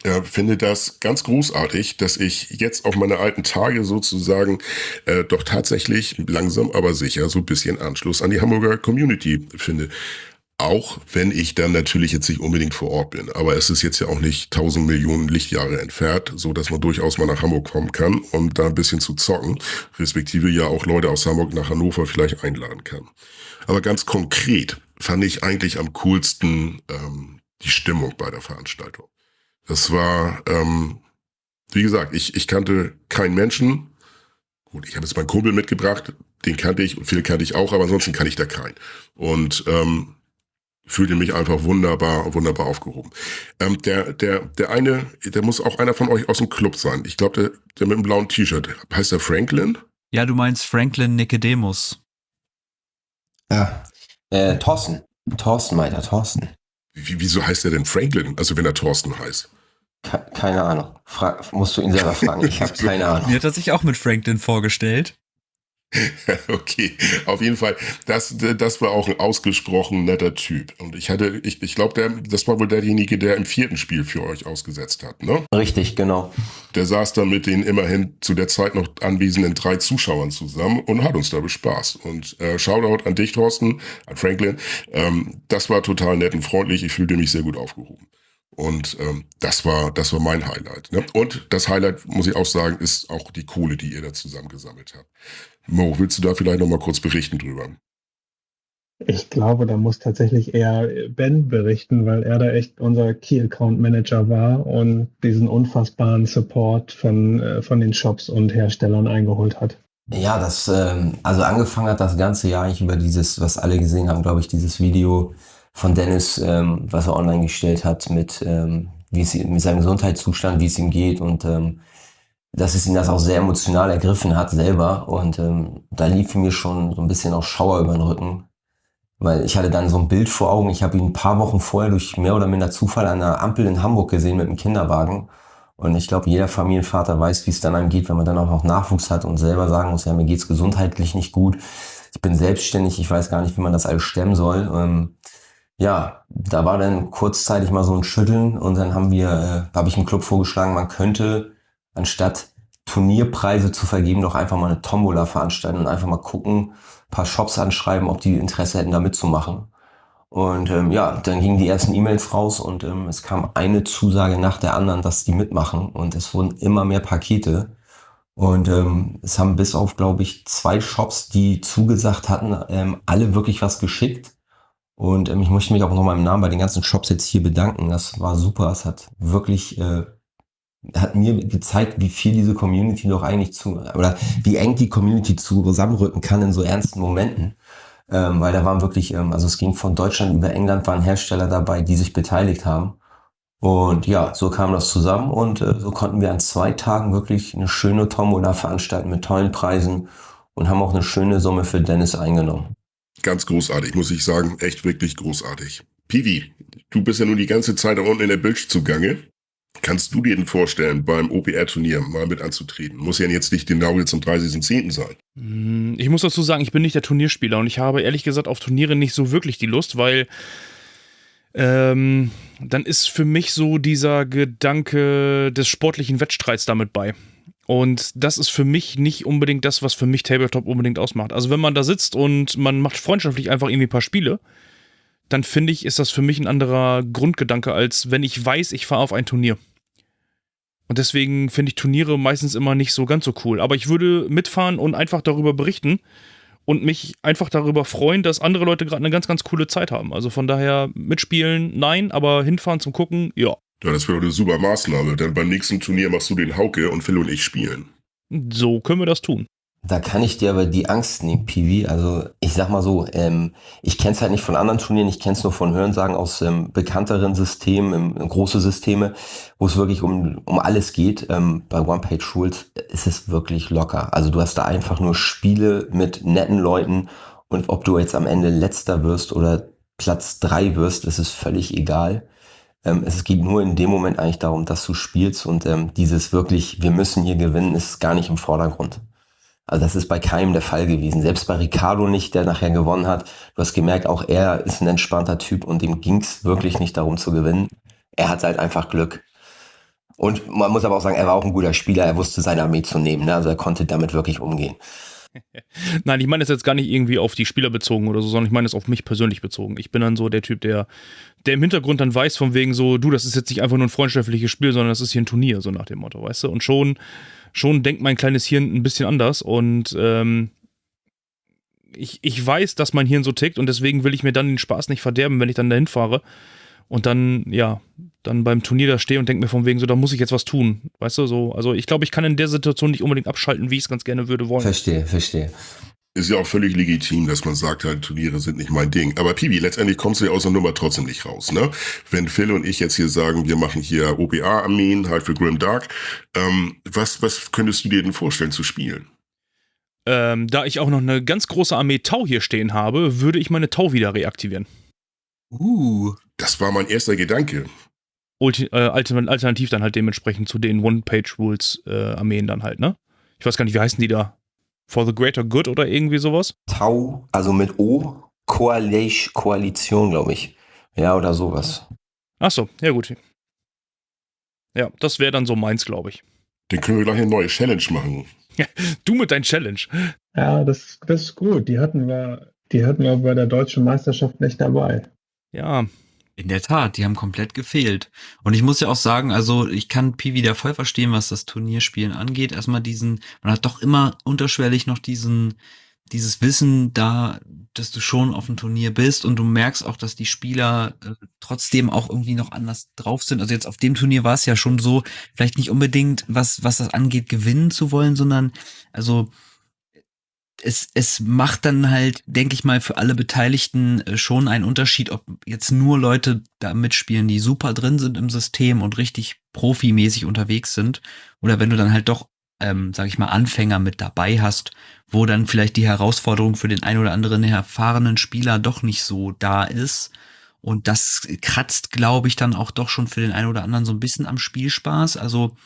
äh, finde das ganz großartig, dass ich jetzt auf meine alten Tage sozusagen äh, doch tatsächlich langsam aber sicher so ein bisschen Anschluss an die Hamburger Community finde. Auch wenn ich dann natürlich jetzt nicht unbedingt vor Ort bin. Aber es ist jetzt ja auch nicht tausend Millionen Lichtjahre entfernt, so dass man durchaus mal nach Hamburg kommen kann, um da ein bisschen zu zocken, respektive ja auch Leute aus Hamburg nach Hannover vielleicht einladen kann. Aber ganz konkret fand ich eigentlich am coolsten ähm, die Stimmung bei der Veranstaltung. Das war, ähm, wie gesagt, ich, ich kannte keinen Menschen. Gut, ich habe jetzt meinen Kumpel mitgebracht, den kannte ich und viele kannte ich auch, aber ansonsten kann ich da keinen. Und ähm, fühlte mich einfach wunderbar, wunderbar aufgehoben. Ähm, der, der, der eine, der muss auch einer von euch aus dem Club sein. Ich glaube, der, der mit dem blauen T-Shirt. Heißt der Franklin? Ja, du meinst Franklin Nicodemus. Ja, äh, Thorsten. Thorsten meint er, Thorsten. Wie, wieso heißt er denn Franklin? Also wenn er Thorsten heißt. Ke keine Ahnung. Fra musst du ihn selber fragen. Ich habe keine Ahnung. Mir hat er sich auch mit Franklin vorgestellt. okay, auf jeden Fall, das, das war auch ein ausgesprochen netter Typ. Und ich hatte, ich, ich glaube, das war wohl derjenige, der im vierten Spiel für euch ausgesetzt hat, ne? Richtig, genau. Der saß dann mit den immerhin zu der Zeit noch anwesenden drei Zuschauern zusammen und hat uns da bespaßt. Und äh, Shoutout an dich, Thorsten, an Franklin. Ähm, das war total nett und freundlich. Ich fühlte mich sehr gut aufgehoben. Und ähm, das war, das war mein Highlight. Ne? Und das Highlight, muss ich auch sagen, ist auch die Kohle, die ihr da zusammengesammelt habt. Mo, willst du da vielleicht noch mal kurz berichten drüber? Ich glaube, da muss tatsächlich eher Ben berichten, weil er da echt unser Key Account Manager war und diesen unfassbaren Support von, äh, von den Shops und Herstellern eingeholt hat. Ja, das, ähm, also angefangen hat das ganze Jahr eigentlich über dieses, was alle gesehen haben, glaube ich, dieses Video von Dennis, ähm, was er online gestellt hat mit, ähm, wie es mit seinem Gesundheitszustand, wie es ihm geht und ähm, dass es ihn das auch sehr emotional ergriffen hat selber. Und ähm, da lief mir schon so ein bisschen auch Schauer über den Rücken. Weil ich hatte dann so ein Bild vor Augen. Ich habe ihn ein paar Wochen vorher durch mehr oder minder Zufall an einer Ampel in Hamburg gesehen mit einem Kinderwagen. Und ich glaube, jeder Familienvater weiß, wie es dann einem geht, wenn man dann auch noch Nachwuchs hat und selber sagen muss, ja, mir geht's gesundheitlich nicht gut. Ich bin selbstständig, ich weiß gar nicht, wie man das alles stemmen soll. Ähm, ja, da war dann kurzzeitig mal so ein Schütteln und dann haben wir, äh, habe ich im Club vorgeschlagen, man könnte anstatt Turnierpreise zu vergeben, doch einfach mal eine Tombola veranstalten und einfach mal gucken, paar Shops anschreiben, ob die Interesse hätten, da mitzumachen. Und ähm, ja, dann gingen die ersten E-Mails raus und ähm, es kam eine Zusage nach der anderen, dass die mitmachen und es wurden immer mehr Pakete. Und ähm, es haben bis auf, glaube ich, zwei Shops, die zugesagt hatten, ähm, alle wirklich was geschickt. Und ähm, ich möchte mich auch nochmal im Namen bei den ganzen Shops jetzt hier bedanken. Das war super. Es hat wirklich äh, hat mir gezeigt, wie viel diese Community doch eigentlich zu, oder wie eng die Community zusammenrücken kann in so ernsten Momenten. Ähm, weil da waren wirklich, ähm, also es ging von Deutschland über England, waren Hersteller dabei, die sich beteiligt haben. Und ja, so kam das zusammen und äh, so konnten wir an zwei Tagen wirklich eine schöne Tombola veranstalten mit tollen Preisen und haben auch eine schöne Summe für Dennis eingenommen. Ganz großartig, muss ich sagen. Echt wirklich großartig. Pivi, du bist ja nun die ganze Zeit da unten in der Bilge zugange. Kannst du dir denn vorstellen, beim OPR-Turnier mal mit anzutreten? Muss ja jetzt nicht genau jetzt am 30.10. sein. Hm, ich muss dazu sagen, ich bin nicht der Turnierspieler und ich habe ehrlich gesagt auf Turniere nicht so wirklich die Lust, weil ähm, dann ist für mich so dieser Gedanke des sportlichen Wettstreits damit bei. Und das ist für mich nicht unbedingt das, was für mich Tabletop unbedingt ausmacht. Also wenn man da sitzt und man macht freundschaftlich einfach irgendwie ein paar Spiele, dann finde ich, ist das für mich ein anderer Grundgedanke, als wenn ich weiß, ich fahre auf ein Turnier. Und deswegen finde ich Turniere meistens immer nicht so ganz so cool. Aber ich würde mitfahren und einfach darüber berichten und mich einfach darüber freuen, dass andere Leute gerade eine ganz, ganz coole Zeit haben. Also von daher mitspielen, nein, aber hinfahren zum Gucken, ja. Ja, das wäre eine super Maßnahme, denn beim nächsten Turnier machst du den Hauke und Phil und ich spielen. So können wir das tun. Da kann ich dir aber die Angst nehmen, Piwi. Also ich sag mal so, ähm, ich kenne es halt nicht von anderen Turnieren, ich kenne es nur von Hörensagen aus ähm, bekannteren Systemen, ähm, große Systeme, wo es wirklich um, um alles geht. Ähm, bei One Page Rules ist es wirklich locker. Also du hast da einfach nur Spiele mit netten Leuten und ob du jetzt am Ende letzter wirst oder Platz drei wirst, ist es völlig egal. Ähm, es geht nur in dem Moment eigentlich darum, dass du spielst und ähm, dieses wirklich, wir müssen hier gewinnen, ist gar nicht im Vordergrund. Also das ist bei keinem der Fall gewesen. Selbst bei Ricardo nicht, der nachher gewonnen hat. Du hast gemerkt, auch er ist ein entspannter Typ und dem ging's wirklich nicht darum zu gewinnen. Er hat halt einfach Glück. Und man muss aber auch sagen, er war auch ein guter Spieler. Er wusste seine Armee zu nehmen. Ne? Also er konnte damit wirklich umgehen. Nein, ich meine es jetzt gar nicht irgendwie auf die Spieler bezogen oder so, sondern ich meine es auf mich persönlich bezogen. Ich bin dann so der Typ, der, der im Hintergrund dann weiß, von wegen so, du, das ist jetzt nicht einfach nur ein freundschaftliches Spiel, sondern das ist hier ein Turnier, so nach dem Motto, weißt du? Und schon, schon denkt mein kleines Hirn ein bisschen anders und ähm, ich, ich weiß, dass mein Hirn so tickt und deswegen will ich mir dann den Spaß nicht verderben, wenn ich dann dahin fahre und dann, ja, dann beim Turnier da stehe und denke mir von wegen so, da muss ich jetzt was tun. Weißt du, so, also ich glaube, ich kann in der Situation nicht unbedingt abschalten, wie ich es ganz gerne würde wollen. Verstehe, verstehe. Ist ja auch völlig legitim, dass man sagt, halt, Turniere sind nicht mein Ding. Aber Pibi, letztendlich kommst du ja aus der Nummer trotzdem nicht raus, ne? Wenn Phil und ich jetzt hier sagen, wir machen hier OBA-Armeen halt für Grim Dark, ähm, was, was könntest du dir denn vorstellen zu spielen? Ähm, da ich auch noch eine ganz große Armee Tau hier stehen habe, würde ich meine Tau wieder reaktivieren. Uh. Das war mein erster Gedanke. Ulti äh, alternativ dann halt dementsprechend zu den One-Page-Rules-Armeen äh, dann halt, ne? Ich weiß gar nicht, wie heißen die da? For the Greater Good oder irgendwie sowas? Tau, also mit O, Koalition, Koalition glaube ich. Ja, oder sowas. Ach so, ja gut. Ja, das wäre dann so meins, glaube ich. Dann können wir gleich eine neue Challenge machen. du mit deinem Challenge. Ja, das, das ist gut. Die hatten wir, die hatten wir bei der deutschen Meisterschaft nicht dabei. Ja, in der Tat, die haben komplett gefehlt. Und ich muss ja auch sagen, also ich kann Pi wieder voll verstehen, was das Turnierspielen angeht. Erstmal diesen, man hat doch immer unterschwellig noch diesen, dieses Wissen da, dass du schon auf dem Turnier bist und du merkst auch, dass die Spieler äh, trotzdem auch irgendwie noch anders drauf sind. Also jetzt auf dem Turnier war es ja schon so, vielleicht nicht unbedingt, was, was das angeht, gewinnen zu wollen, sondern also es, es macht dann halt, denke ich mal, für alle Beteiligten äh, schon einen Unterschied, ob jetzt nur Leute da mitspielen, die super drin sind im System und richtig profimäßig unterwegs sind, oder wenn du dann halt doch, ähm, sag ich mal, Anfänger mit dabei hast, wo dann vielleicht die Herausforderung für den ein oder anderen erfahrenen Spieler doch nicht so da ist. Und das kratzt, glaube ich, dann auch doch schon für den einen oder anderen so ein bisschen am Spielspaß. Also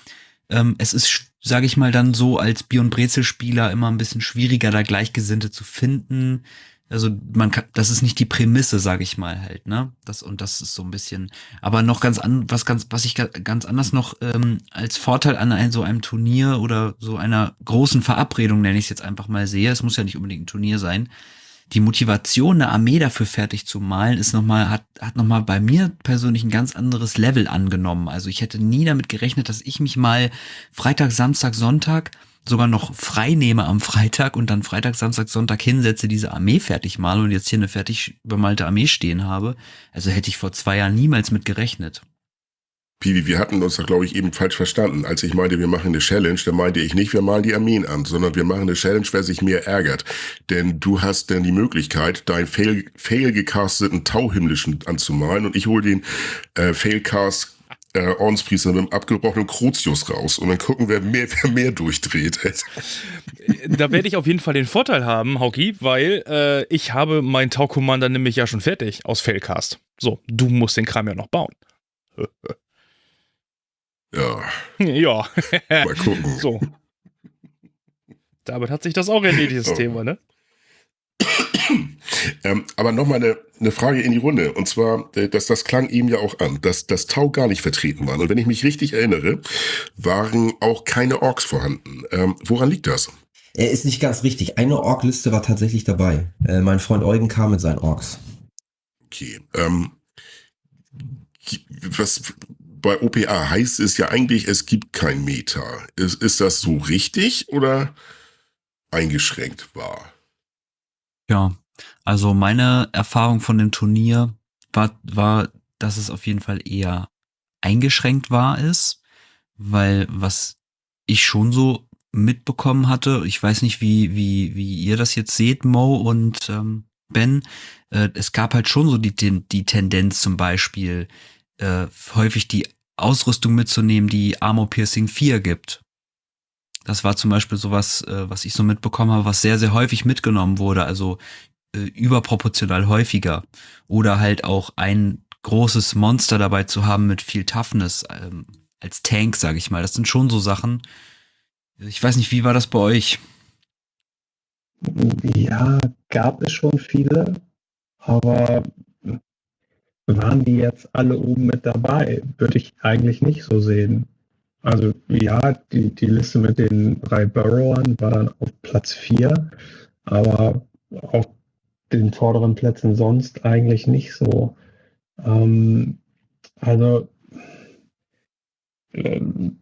ähm, es ist, sage ich mal, dann so als Bier- und Brezelspieler immer ein bisschen schwieriger, da Gleichgesinnte zu finden. Also man kann, das ist nicht die Prämisse, sage ich mal halt, ne? Das und das ist so ein bisschen. Aber noch ganz an, was ganz, was ich ganz anders noch ähm, als Vorteil an ein, so einem Turnier oder so einer großen Verabredung nenne ich es jetzt einfach mal sehe. Es muss ja nicht unbedingt ein Turnier sein die Motivation, eine Armee dafür fertig zu malen, ist noch mal, hat, hat nochmal bei mir persönlich ein ganz anderes Level angenommen. Also ich hätte nie damit gerechnet, dass ich mich mal Freitag, Samstag, Sonntag sogar noch frei nehme am Freitag und dann Freitag, Samstag, Sonntag hinsetze, diese Armee fertig male und jetzt hier eine fertig bemalte Armee stehen habe. Also hätte ich vor zwei Jahren niemals mit gerechnet. Piwi, wir hatten uns da, glaube ich, eben falsch verstanden. Als ich meinte, wir machen eine Challenge, da meinte ich nicht, wir malen die Armeen an, sondern wir machen eine Challenge, wer sich mehr ärgert. Denn du hast dann die Möglichkeit, deinen fail, fail gecasteten Tauhimmlischen anzumalen und ich hole den äh, Failcast äh, Ordenspriester mit dem abgebrochenen Crucius raus und dann gucken, wer mehr, wer mehr durchdreht. da werde ich auf jeden Fall den Vorteil haben, Hauki, weil äh, ich habe meinen Tau-Commander nämlich ja schon fertig aus Failcast. So, du musst den Kram ja noch bauen. Ja. Ja. Mal gucken. So. Damit hat sich das auch erledigt, das oh. Thema, ne? ähm, aber nochmal eine, eine Frage in die Runde. Und zwar, äh, dass das klang eben ja auch an, dass das Tau gar nicht vertreten war. Und wenn ich mich richtig erinnere, waren auch keine Orks vorhanden. Ähm, woran liegt das? Er ist nicht ganz richtig. Eine Ork-Liste war tatsächlich dabei. Äh, mein Freund Eugen kam mit seinen Orks. Okay. Ähm, was, bei OPA heißt es ja eigentlich, es gibt kein Meta. Ist, ist das so richtig oder eingeschränkt wahr? Ja, also meine Erfahrung von dem Turnier war, war, dass es auf jeden Fall eher eingeschränkt wahr ist, weil was ich schon so mitbekommen hatte, ich weiß nicht, wie, wie, wie ihr das jetzt seht, Mo und ähm, Ben, äh, es gab halt schon so die, die Tendenz zum Beispiel, äh, häufig die Ausrüstung mitzunehmen, die Armor Piercing 4 gibt. Das war zum Beispiel sowas, äh, was ich so mitbekommen habe, was sehr, sehr häufig mitgenommen wurde, also äh, überproportional häufiger. Oder halt auch ein großes Monster dabei zu haben mit viel Toughness ähm, als Tank, sage ich mal. Das sind schon so Sachen. Ich weiß nicht, wie war das bei euch? Ja, gab es schon viele, aber waren die jetzt alle oben mit dabei? Würde ich eigentlich nicht so sehen. Also ja, die, die Liste mit den drei Burrowern war dann auf Platz 4, aber auf den vorderen Plätzen sonst eigentlich nicht so. Ähm, also ähm,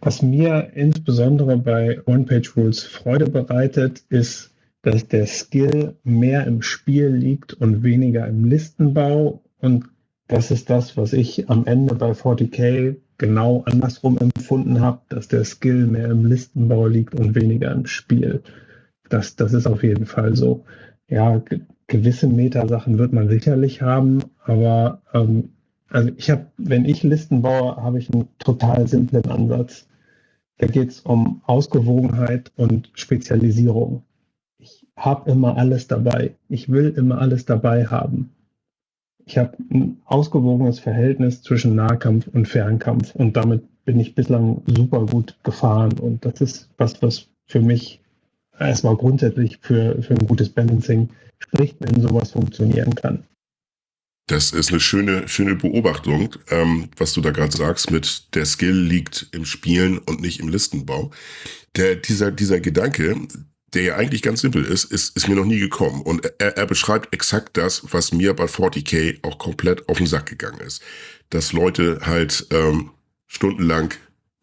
was mir insbesondere bei One-Page-Rules Freude bereitet, ist, dass der Skill mehr im Spiel liegt und weniger im Listenbau. Und das ist das, was ich am Ende bei 40k genau andersrum empfunden habe, dass der Skill mehr im Listenbau liegt und weniger im Spiel. Das, das ist auf jeden Fall so. Ja, gewisse Metasachen wird man sicherlich haben, aber ähm, also ich habe, wenn ich Listen baue, habe ich einen total simplen Ansatz. Da geht es um Ausgewogenheit und Spezialisierung. Ich habe immer alles dabei. Ich will immer alles dabei haben. Ich habe ein ausgewogenes Verhältnis zwischen Nahkampf und Fernkampf und damit bin ich bislang super gut gefahren. Und das ist was, was für mich erstmal grundsätzlich für, für ein gutes Balancing spricht, wenn sowas funktionieren kann. Das ist eine schöne, schöne Beobachtung, ähm, was du da gerade sagst, mit der Skill liegt im Spielen und nicht im Listenbau. Der, dieser, dieser Gedanke, der ja eigentlich ganz simpel ist, ist, ist mir noch nie gekommen. Und er, er beschreibt exakt das, was mir bei 40k auch komplett auf den Sack gegangen ist. Dass Leute halt ähm, stundenlang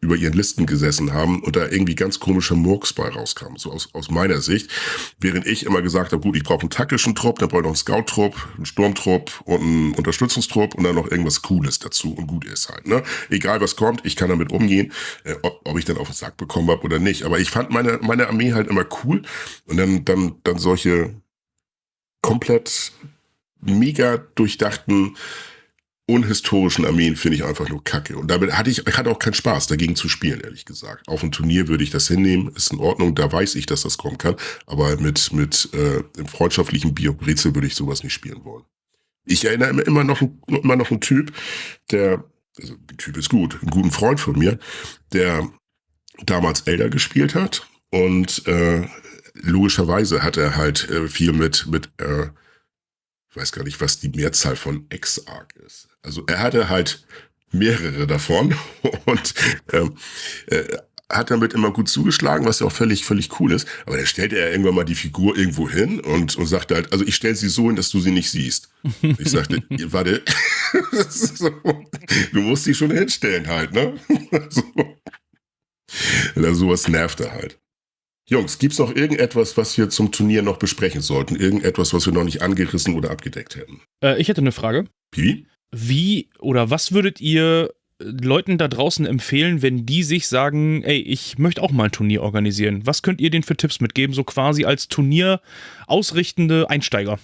über ihren Listen gesessen haben und da irgendwie ganz komischer Murks bei rauskam, so aus, aus meiner Sicht. Während ich immer gesagt habe, gut, ich brauche einen taktischen Trupp, dann brauche ich noch einen Scout-Trupp, einen Sturmtrupp und einen Unterstützungstrupp und dann noch irgendwas Cooles dazu und gut ist halt. Ne? Egal was kommt, ich kann damit umgehen, äh, ob, ob ich dann auf den Sack bekommen habe oder nicht. Aber ich fand meine, meine Armee halt immer cool und dann, dann, dann solche komplett mega durchdachten unhistorischen Armeen finde ich einfach nur kacke. Und damit hatte ich, ich hatte auch keinen Spaß, dagegen zu spielen, ehrlich gesagt. Auf dem Turnier würde ich das hinnehmen, ist in Ordnung, da weiß ich, dass das kommen kann. Aber mit, mit äh, dem freundschaftlichen Brezel würde ich sowas nicht spielen wollen. Ich erinnere immer noch, immer noch einen Typ, der, also der Typ ist gut, einen guten Freund von mir, der damals Elder gespielt hat und äh, logischerweise hat er halt äh, viel mit, mit äh, ich weiß gar nicht, was die Mehrzahl von Exarch ist. Also er hatte halt mehrere davon und ähm, äh, hat damit immer gut zugeschlagen, was ja auch völlig, völlig cool ist. Aber dann stellte er irgendwann mal die Figur irgendwo hin und, und sagte halt, also ich stelle sie so hin, dass du sie nicht siehst. Ich sagte, warte, so, du musst sie schon hinstellen halt, ne? so. Also sowas nervt er halt. Jungs, gibt's noch irgendetwas, was wir zum Turnier noch besprechen sollten? Irgendetwas, was wir noch nicht angerissen oder abgedeckt hätten? Äh, ich hätte eine Frage. Wie? Wie oder was würdet ihr äh, Leuten da draußen empfehlen, wenn die sich sagen, ey, ich möchte auch mal ein Turnier organisieren? Was könnt ihr denen für Tipps mitgeben, so quasi als Turnier ausrichtende Einsteiger?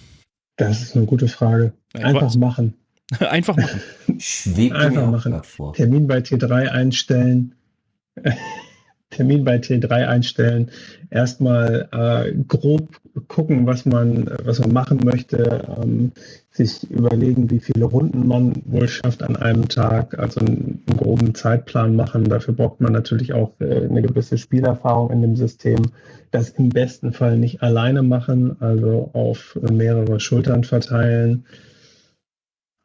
Das ist eine gute Frage. Einfach was? machen. Einfach machen. Einfach machen. Termin bei T3 einstellen. Termin bei T3 einstellen, erstmal äh, grob gucken, was man, was man machen möchte, ähm, sich überlegen, wie viele Runden man wohl schafft an einem Tag, also einen, einen groben Zeitplan machen. Dafür braucht man natürlich auch äh, eine gewisse Spielerfahrung in dem System. Das im besten Fall nicht alleine machen, also auf mehrere Schultern verteilen.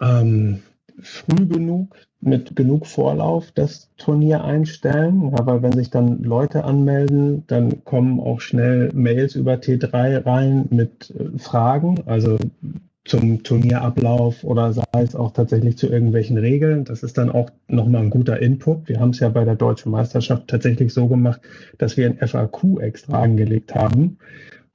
Ähm, früh genug mit genug Vorlauf das Turnier einstellen. Aber wenn sich dann Leute anmelden, dann kommen auch schnell Mails über T3 rein mit äh, Fragen, also zum Turnierablauf oder sei es auch tatsächlich zu irgendwelchen Regeln. Das ist dann auch nochmal ein guter Input. Wir haben es ja bei der deutschen Meisterschaft tatsächlich so gemacht, dass wir ein FAQ extra angelegt haben.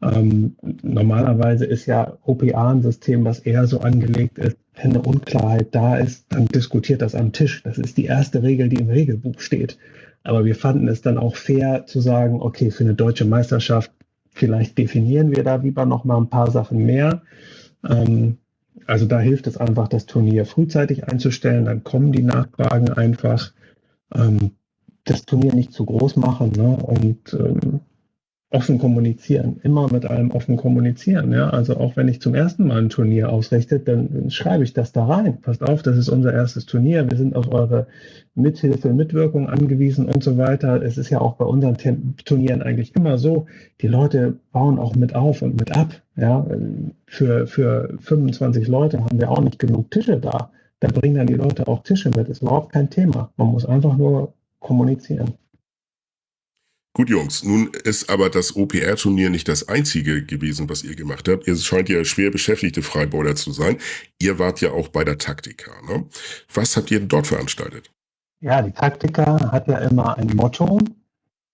Ähm, normalerweise ist ja OPA ein System, was eher so angelegt ist, wenn eine Unklarheit da ist, dann diskutiert das am Tisch. Das ist die erste Regel, die im Regelbuch steht. Aber wir fanden es dann auch fair zu sagen, okay, für eine deutsche Meisterschaft, vielleicht definieren wir da lieber noch mal ein paar Sachen mehr. Ähm, also da hilft es einfach, das Turnier frühzeitig einzustellen. Dann kommen die Nachfragen einfach. Ähm, das Turnier nicht zu groß machen ne? und ähm, offen kommunizieren, immer mit allem offen kommunizieren. Ja? Also auch wenn ich zum ersten Mal ein Turnier ausrichte, dann schreibe ich das da rein. Passt auf, das ist unser erstes Turnier. Wir sind auf eure Mithilfe, Mitwirkung angewiesen und so weiter. Es ist ja auch bei unseren Turnieren eigentlich immer so, die Leute bauen auch mit auf und mit ab. Ja? Für, für 25 Leute haben wir auch nicht genug Tische da. Da bringen dann die Leute auch Tische mit. Ist überhaupt kein Thema. Man muss einfach nur kommunizieren. Gut, Jungs, nun ist aber das OPR-Turnier nicht das einzige gewesen, was ihr gemacht habt. Ihr scheint ja schwer beschäftigte Freibeuler zu sein. Ihr wart ja auch bei der Taktika. Ne? Was habt ihr dort veranstaltet? Ja, die Taktika hat ja immer ein Motto.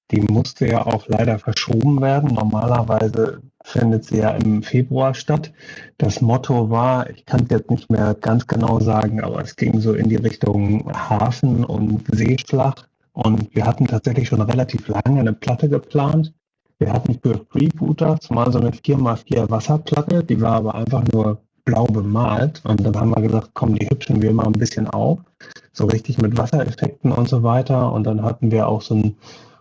Die musste ja auch leider verschoben werden. Normalerweise findet sie ja im Februar statt. Das Motto war, ich kann es jetzt nicht mehr ganz genau sagen, aber es ging so in die Richtung Hafen und Seeschlacht. Und wir hatten tatsächlich schon relativ lange eine Platte geplant. Wir hatten für Freebooters mal so eine 4x4 Wasserplatte, die war aber einfach nur blau bemalt. Und dann haben wir gesagt, komm, die hübschen wir mal ein bisschen auf. So richtig mit Wassereffekten und so weiter. Und dann hatten wir auch so ein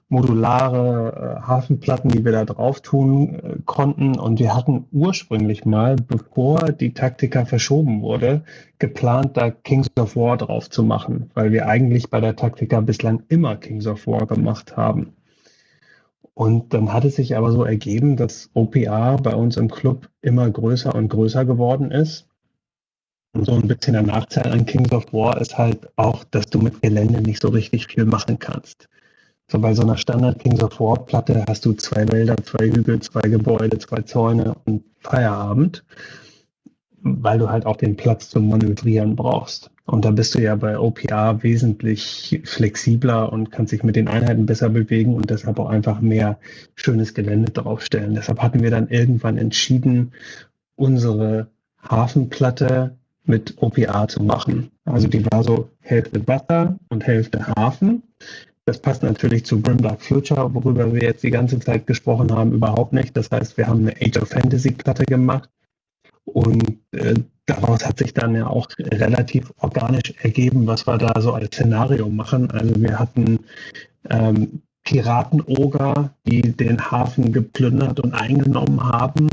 modulare äh, Hafenplatten, die wir da drauf tun äh, konnten. Und wir hatten ursprünglich mal, bevor die Taktika verschoben wurde, geplant, da Kings of War drauf zu machen, weil wir eigentlich bei der Taktika bislang immer Kings of War gemacht haben. Und dann hat es sich aber so ergeben, dass OPA bei uns im Club immer größer und größer geworden ist. Und so ein bisschen der Nachteil an Kings of War ist halt auch, dass du mit Gelände nicht so richtig viel machen kannst. So bei so einer Standard Kings of War Platte hast du zwei Wälder, zwei Hügel, zwei Gebäude, zwei Zäune und Feierabend, weil du halt auch den Platz zum Manövrieren brauchst. Und da bist du ja bei OPA wesentlich flexibler und kannst dich mit den Einheiten besser bewegen und deshalb auch einfach mehr schönes Gelände draufstellen. Deshalb hatten wir dann irgendwann entschieden, unsere Hafenplatte mit OPA zu machen. Also die war so Hälfte Wasser und Hälfte Hafen. Das passt natürlich zu Grimdark Future, worüber wir jetzt die ganze Zeit gesprochen haben, überhaupt nicht. Das heißt, wir haben eine Age of Fantasy Platte gemacht und äh, daraus hat sich dann ja auch relativ organisch ergeben, was wir da so als Szenario machen. Also wir hatten ähm, Piratenoger, die den Hafen geplündert und eingenommen haben.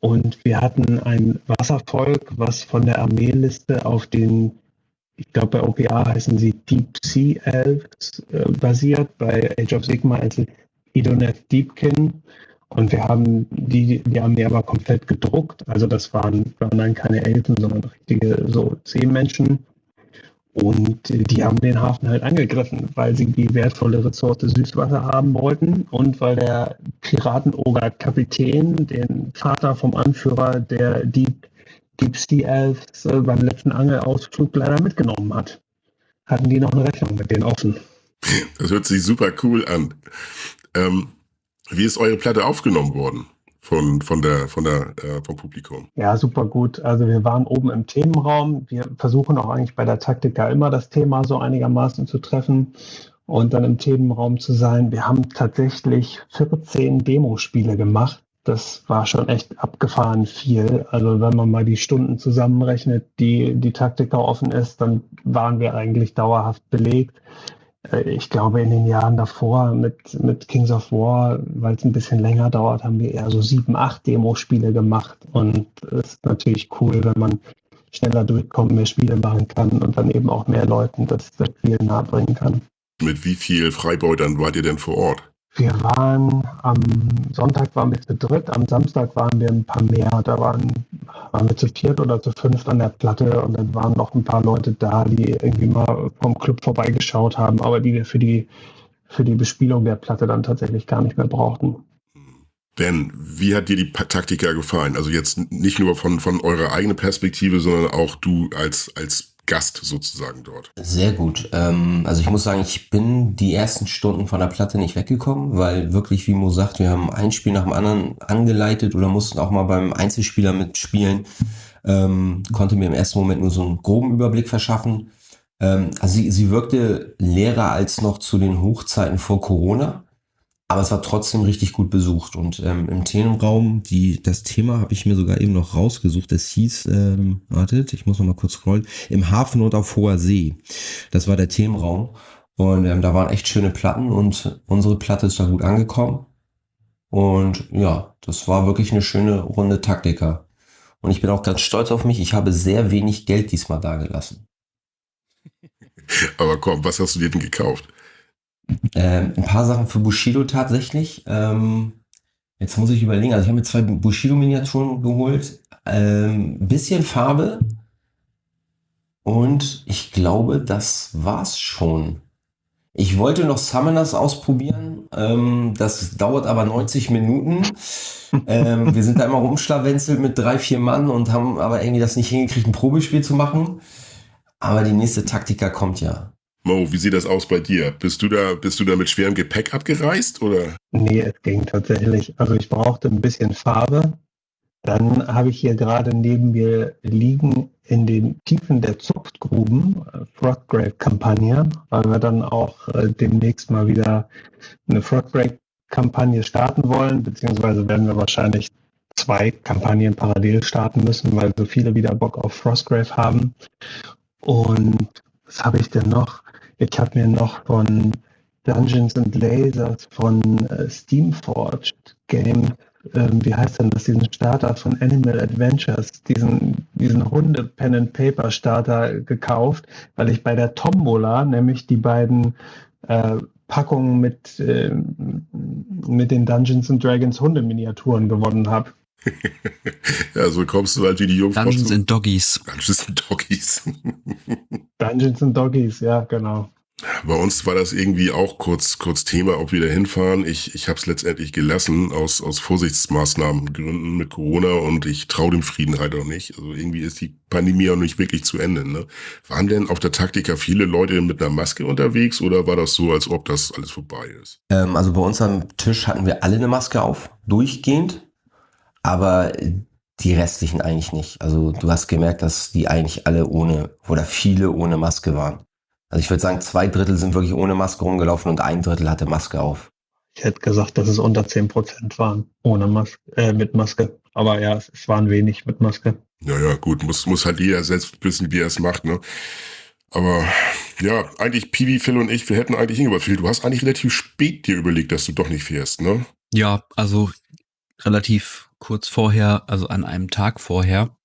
Und wir hatten ein Wasservolk, was von der Armeeliste auf den, ich glaube bei OPA heißen sie Deep Sea Elves äh, basiert, bei Age of Sigma also Idoneth Deepkin. Und wir haben die, die Armee aber komplett gedruckt. Also das waren, waren dann keine Elfen, sondern richtige so Seemenschen. Und die haben den Hafen halt angegriffen, weil sie die wertvolle Ressource Süßwasser haben wollten und weil der Piratenoger-Kapitän den Vater vom Anführer der Deep, Deep Sea Elves äh, beim letzten Angelausflug leider mitgenommen hat. Hatten die noch eine Rechnung mit denen offen. Das hört sich super cool an. Ähm, wie ist eure Platte aufgenommen worden? Von, von der, von der, äh, vom Publikum. Ja, super gut. Also wir waren oben im Themenraum. Wir versuchen auch eigentlich bei der Taktika immer das Thema so einigermaßen zu treffen und dann im Themenraum zu sein. Wir haben tatsächlich 14 Demospiele gemacht. Das war schon echt abgefahren viel. Also wenn man mal die Stunden zusammenrechnet, die die Taktika offen ist, dann waren wir eigentlich dauerhaft belegt. Äh, ich glaube, in den Jahren davor mit, mit Kings of War, weil es ein bisschen länger dauert, haben wir eher so sieben, acht Demospiele gemacht. Und es ist natürlich cool, wenn man schneller durchkommt, mehr Spiele machen kann und dann eben auch mehr Leuten das, das Spiel nahebringen kann. Mit wie viel Freibeutern wart ihr denn vor Ort? Wir waren am Sonntag waren wir zu dritt, am Samstag waren wir ein paar mehr. Da waren, waren wir zu viert oder zu fünft an der Platte und dann waren noch ein paar Leute da, die irgendwie mal vom Club vorbeigeschaut haben, aber die wir für die, für die Bespielung der Platte dann tatsächlich gar nicht mehr brauchten. Ben, wie hat dir die Taktika gefallen? Also jetzt nicht nur von, von eurer eigenen Perspektive, sondern auch du als, als Gast sozusagen dort? Sehr gut. Ähm, also ich muss sagen, ich bin die ersten Stunden von der Platte nicht weggekommen, weil wirklich, wie Mo sagt, wir haben ein Spiel nach dem anderen angeleitet oder mussten auch mal beim Einzelspieler mitspielen. Ähm, konnte mir im ersten Moment nur so einen groben Überblick verschaffen. Ähm, also sie, sie wirkte leerer als noch zu den Hochzeiten vor Corona. Aber es war trotzdem richtig gut besucht. Und ähm, im Themenraum, die, das Thema habe ich mir sogar eben noch rausgesucht. Es hieß, ähm, wartet, ich muss noch mal kurz scrollen, im Hafen und auf hoher See. Das war der Themenraum. Und ähm, da waren echt schöne Platten und unsere Platte ist da gut angekommen. Und ja, das war wirklich eine schöne Runde Taktiker. Und ich bin auch ganz stolz auf mich. Ich habe sehr wenig Geld diesmal dagelassen. Aber komm, was hast du dir denn gekauft? Ähm, ein paar Sachen für Bushido tatsächlich. Ähm, jetzt muss ich überlegen. Also ich habe mir zwei Bushido-Miniaturen geholt. Ähm, bisschen Farbe. Und ich glaube, das war's schon. Ich wollte noch Summoners ausprobieren. Ähm, das dauert aber 90 Minuten. ähm, wir sind da immer rumschlawenzelt mit drei, vier Mann und haben aber irgendwie das nicht hingekriegt, ein Probespiel zu machen. Aber die nächste Taktika kommt ja. Mo, wie sieht das aus bei dir? Bist du da, bist du da mit schwerem Gepäck abgereist oder? Nee, es ging tatsächlich. Also ich brauchte ein bisschen Farbe. Dann habe ich hier gerade neben mir liegen in den Tiefen der Zuchtgruben äh, Froggrave-Kampagne, weil wir dann auch äh, demnächst mal wieder eine Froggrave-Kampagne starten wollen, beziehungsweise werden wir wahrscheinlich zwei Kampagnen parallel starten müssen, weil so viele wieder Bock auf Frostgrave haben. Und was habe ich denn noch? Ich habe mir noch von Dungeons and Lasers von äh, Steamforged Games ähm, wie heißt denn das, diesen Starter von Animal Adventures, diesen, diesen Hunde-Pen-and-Paper-Starter gekauft, weil ich bei der Tombola nämlich die beiden äh, Packungen mit, äh, mit den Dungeons and Dragons Hundeminiaturen gewonnen habe. ja, so kommst du halt wie die Jungfrau. Dungeons and Doggies. Dungeons and Doggies. Dungeons and Doggies, ja, genau. Bei uns war das irgendwie auch kurz, kurz Thema, ob wir da hinfahren. Ich, ich habe es letztendlich gelassen aus, aus Vorsichtsmaßnahmen Gründen mit Corona und ich traue dem Frieden halt auch nicht. Also irgendwie ist die Pandemie auch nicht wirklich zu Ende. Ne? Waren denn auf der Taktika viele Leute mit einer Maske unterwegs oder war das so, als ob das alles vorbei ist? Ähm, also bei uns am Tisch hatten wir alle eine Maske auf, durchgehend, aber die restlichen eigentlich nicht. Also du hast gemerkt, dass die eigentlich alle ohne oder viele ohne Maske waren. Also ich würde sagen, zwei Drittel sind wirklich ohne Maske rumgelaufen und ein Drittel hatte Maske auf. Ich hätte gesagt, dass es unter zehn Prozent waren, ohne Maske, äh, mit Maske. Aber ja, es, es waren wenig mit Maske. Ja, ja, gut, muss, muss halt jeder selbst wissen, wie er es macht, ne? Aber ja, eigentlich Piwi, Phil und ich, wir hätten eigentlich hingebracht. Phil, du hast eigentlich relativ spät dir überlegt, dass du doch nicht fährst, ne? Ja, also relativ kurz vorher, also an einem Tag vorher.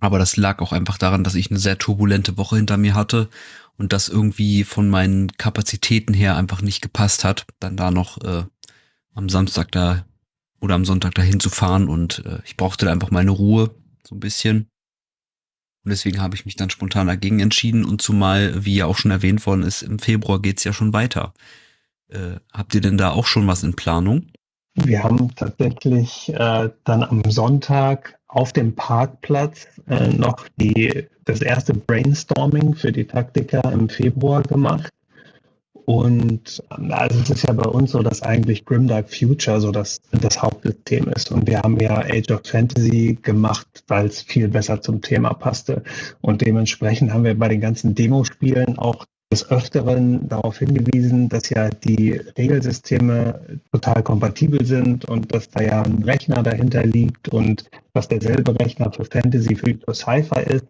Aber das lag auch einfach daran, dass ich eine sehr turbulente Woche hinter mir hatte und das irgendwie von meinen Kapazitäten her einfach nicht gepasst hat, dann da noch äh, am Samstag da oder am Sonntag dahin zu fahren und äh, ich brauchte da einfach meine Ruhe, so ein bisschen. Und deswegen habe ich mich dann spontan dagegen entschieden und zumal, wie ja auch schon erwähnt worden ist, im Februar geht's ja schon weiter. Äh, habt ihr denn da auch schon was in Planung? Wir haben tatsächlich äh, dann am Sonntag auf dem Parkplatz äh, noch die, das erste Brainstorming für die Taktika im Februar gemacht. Und also es ist ja bei uns so, dass eigentlich Grimdark Future so das, das Hauptsystem ist. Und wir haben ja Age of Fantasy gemacht, weil es viel besser zum Thema passte. Und dementsprechend haben wir bei den ganzen Demospielen auch des Öfteren darauf hingewiesen, dass ja die Regelsysteme total kompatibel sind und dass da ja ein Rechner dahinter liegt und dass derselbe Rechner für Fantasy für Sci-Fi ist.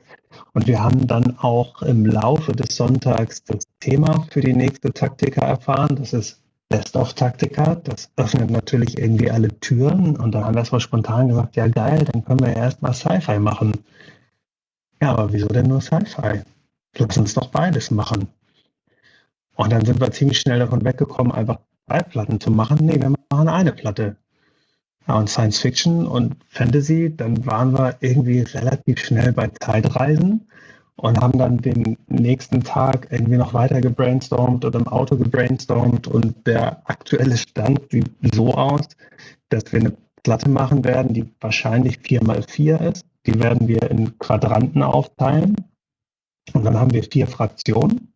Und wir haben dann auch im Laufe des Sonntags das Thema für die nächste Taktika erfahren. Das ist Best of Taktika. Das öffnet natürlich irgendwie alle Türen. Und dann haben wir erstmal spontan gesagt, ja geil, dann können wir ja erstmal Sci-Fi machen. Ja, aber wieso denn nur Sci-Fi? Lass uns doch beides machen. Und dann sind wir ziemlich schnell davon weggekommen, einfach zwei Platten zu machen. Nee, wir machen eine Platte. Ja, und Science Fiction und Fantasy, dann waren wir irgendwie relativ schnell bei Zeitreisen und haben dann den nächsten Tag irgendwie noch weiter gebrainstormt oder im Auto gebrainstormt und der aktuelle Stand sieht so aus, dass wir eine Platte machen werden, die wahrscheinlich 4x4 ist. Die werden wir in Quadranten aufteilen und dann haben wir vier Fraktionen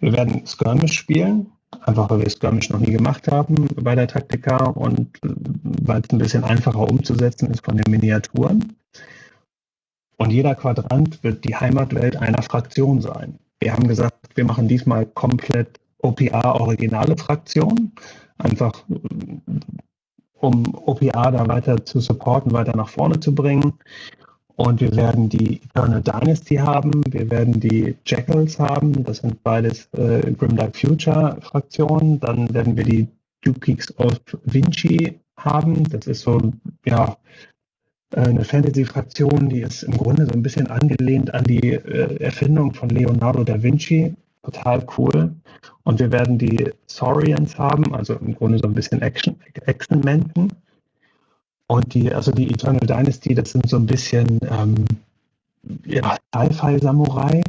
wir werden Skirmish spielen, einfach weil wir Skirmish noch nie gemacht haben bei der Taktika und äh, weil es ein bisschen einfacher umzusetzen ist von den Miniaturen. Und jeder Quadrant wird die Heimatwelt einer Fraktion sein. Wir haben gesagt, wir machen diesmal komplett OPA-originale Fraktion, einfach äh, um OPA da weiter zu supporten, weiter nach vorne zu bringen. Und wir werden die Eternal Dynasty haben, wir werden die Jackals haben, das sind beides äh, Grimdark Future Fraktionen. Dann werden wir die Dukes of Vinci haben, das ist so, ja, eine Fantasy-Fraktion, die ist im Grunde so ein bisschen angelehnt an die äh, Erfindung von Leonardo da Vinci. Total cool. Und wir werden die Saurians haben, also im Grunde so ein bisschen Action-Menten. Und die, also die Eternal Dynasty, das sind so ein bisschen ähm, ja, Sci-Fi-Samurai.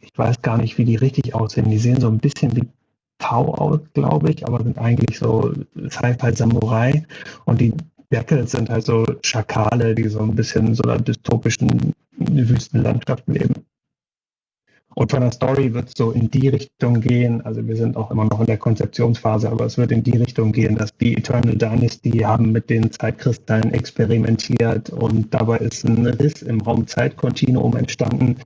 Ich weiß gar nicht, wie die richtig aussehen. Die sehen so ein bisschen wie V aus, glaube ich, aber sind eigentlich so Sci-Fi Samurai und die Jackals sind halt so Schakale, die so ein bisschen in so einer dystopischen Wüstenlandschaft leben. Und von der Story wird es so in die Richtung gehen, also wir sind auch immer noch in der Konzeptionsphase, aber es wird in die Richtung gehen, dass die Eternal Dynasty haben mit den Zeitkristallen experimentiert und dabei ist ein Riss im Raum-Zeit-Kontinuum entstanden.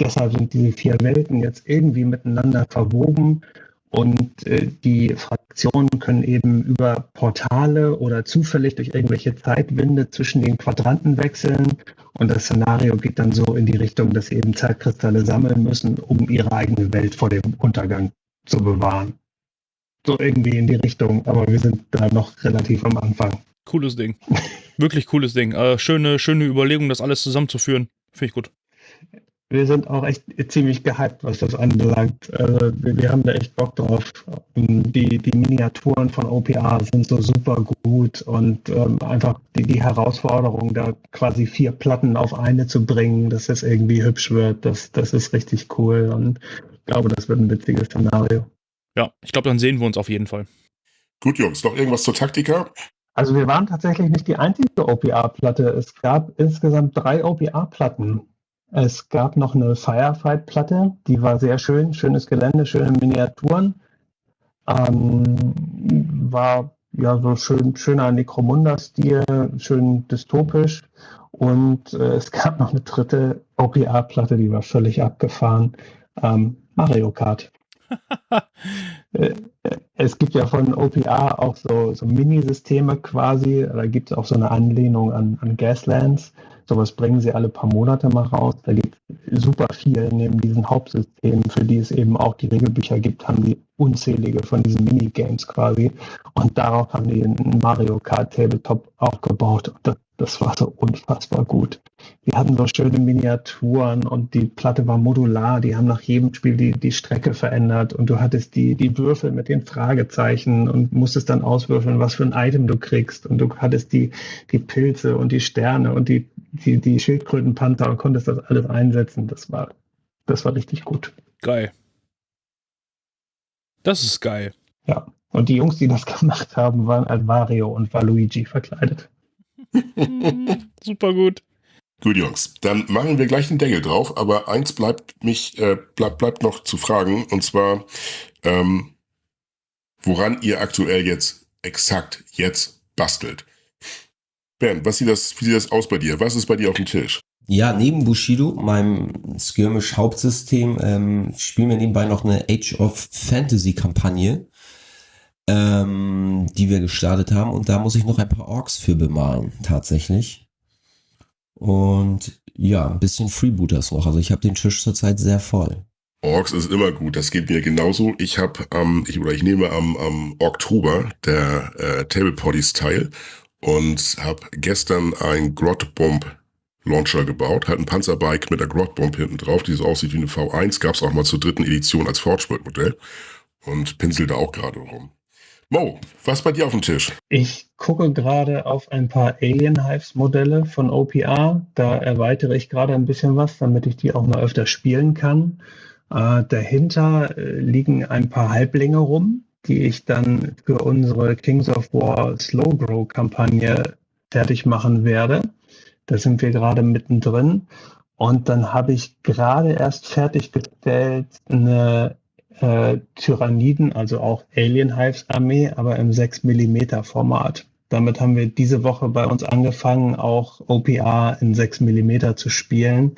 Deshalb sind diese vier Welten jetzt irgendwie miteinander verwoben und äh, die Fraktionen können eben über Portale oder zufällig durch irgendwelche Zeitwinde zwischen den Quadranten wechseln. Und das Szenario geht dann so in die Richtung, dass sie eben Zeitkristalle sammeln müssen, um ihre eigene Welt vor dem Untergang zu bewahren. So irgendwie in die Richtung, aber wir sind da noch relativ am Anfang. Cooles Ding. Wirklich cooles Ding. Äh, schöne, schöne Überlegung, das alles zusammenzuführen. Finde ich gut wir sind auch echt ziemlich gehypt, was das anbelangt. Also wir, wir, haben da echt Bock drauf. Die, die Miniaturen von OPA sind so super gut und ähm, einfach die, die Herausforderung, da quasi vier Platten auf eine zu bringen, dass es irgendwie hübsch wird, das, das ist richtig cool und ich glaube, das wird ein witziges Szenario. Ja, ich glaube, dann sehen wir uns auf jeden Fall. Gut, Jungs, noch irgendwas zur Taktika? Also wir waren tatsächlich nicht die einzige OPA-Platte. Es gab insgesamt drei OPA-Platten. Es gab noch eine Firefight-Platte, die war sehr schön, schönes Gelände, schöne Miniaturen. Ähm, war ja so schön, schöner Necromunda-Stil, schön dystopisch. Und äh, es gab noch eine dritte OPA-Platte, die war völlig abgefahren. Ähm, Mario Kart. Äh, es gibt ja von OPA auch so, so Minisysteme quasi. Da gibt es auch so eine Anlehnung an, an Gaslands. Sowas bringen sie alle paar Monate mal raus. Da gibt es super viel neben diesen Hauptsystemen, für die es eben auch die Regelbücher gibt, haben die unzählige von diesen Minigames quasi. Und darauf haben die einen Mario Kart Tabletop aufgebaut. Und das das war so unfassbar gut. Die hatten so schöne Miniaturen und die Platte war modular. Die haben nach jedem Spiel die, die Strecke verändert und du hattest die, die Würfel mit den Fragezeichen und musstest dann auswürfeln, was für ein Item du kriegst. Und du hattest die, die Pilze und die Sterne und die, die, die Schildkrötenpanther und konntest das alles einsetzen. Das war, das war richtig gut. Geil. Das ist geil. Ja. Und die Jungs, die das gemacht haben, waren als Wario und Waluigi verkleidet. Super gut. Gut, Jungs, dann machen wir gleich den Deckel drauf, aber eins bleibt mich, äh, bleibt, bleibt noch zu fragen, und zwar, ähm, woran ihr aktuell jetzt exakt jetzt bastelt. Bernd, was sieht das, wie sieht das aus bei dir? Was ist bei dir auf dem Tisch? Ja, neben Bushido, meinem Skirmish-Hauptsystem, ähm, spielen wir nebenbei noch eine Age of Fantasy-Kampagne ähm, die wir gestartet haben. Und da muss ich noch ein paar Orks für bemalen, tatsächlich. Und ja, ein bisschen Freebooters noch. Also ich habe den Tisch zurzeit sehr voll. Orks ist immer gut, das geht mir genauso. Ich habe ähm, ich, oder ich nehme am, am Oktober der äh, Table Poddies teil und habe gestern ein Grot Bomb Launcher gebaut, hat ein Panzerbike mit der Grot Bomb hinten drauf, die so aussieht wie eine V1, gab es auch mal zur dritten Edition als Forgeworld Modell und pinsel da auch gerade rum. Mo, was bei dir auf dem Tisch? Ich gucke gerade auf ein paar Alien Hives Modelle von OPR. Da erweitere ich gerade ein bisschen was, damit ich die auch mal öfter spielen kann. Äh, dahinter äh, liegen ein paar Halblinge rum, die ich dann für unsere Kings of War Slow Grow Kampagne fertig machen werde. Da sind wir gerade mittendrin. Und dann habe ich gerade erst fertiggestellt eine äh, Tyranniden, also auch Alien Hives Armee, aber im 6 mm Format. Damit haben wir diese Woche bei uns angefangen, auch OPA in 6 mm zu spielen.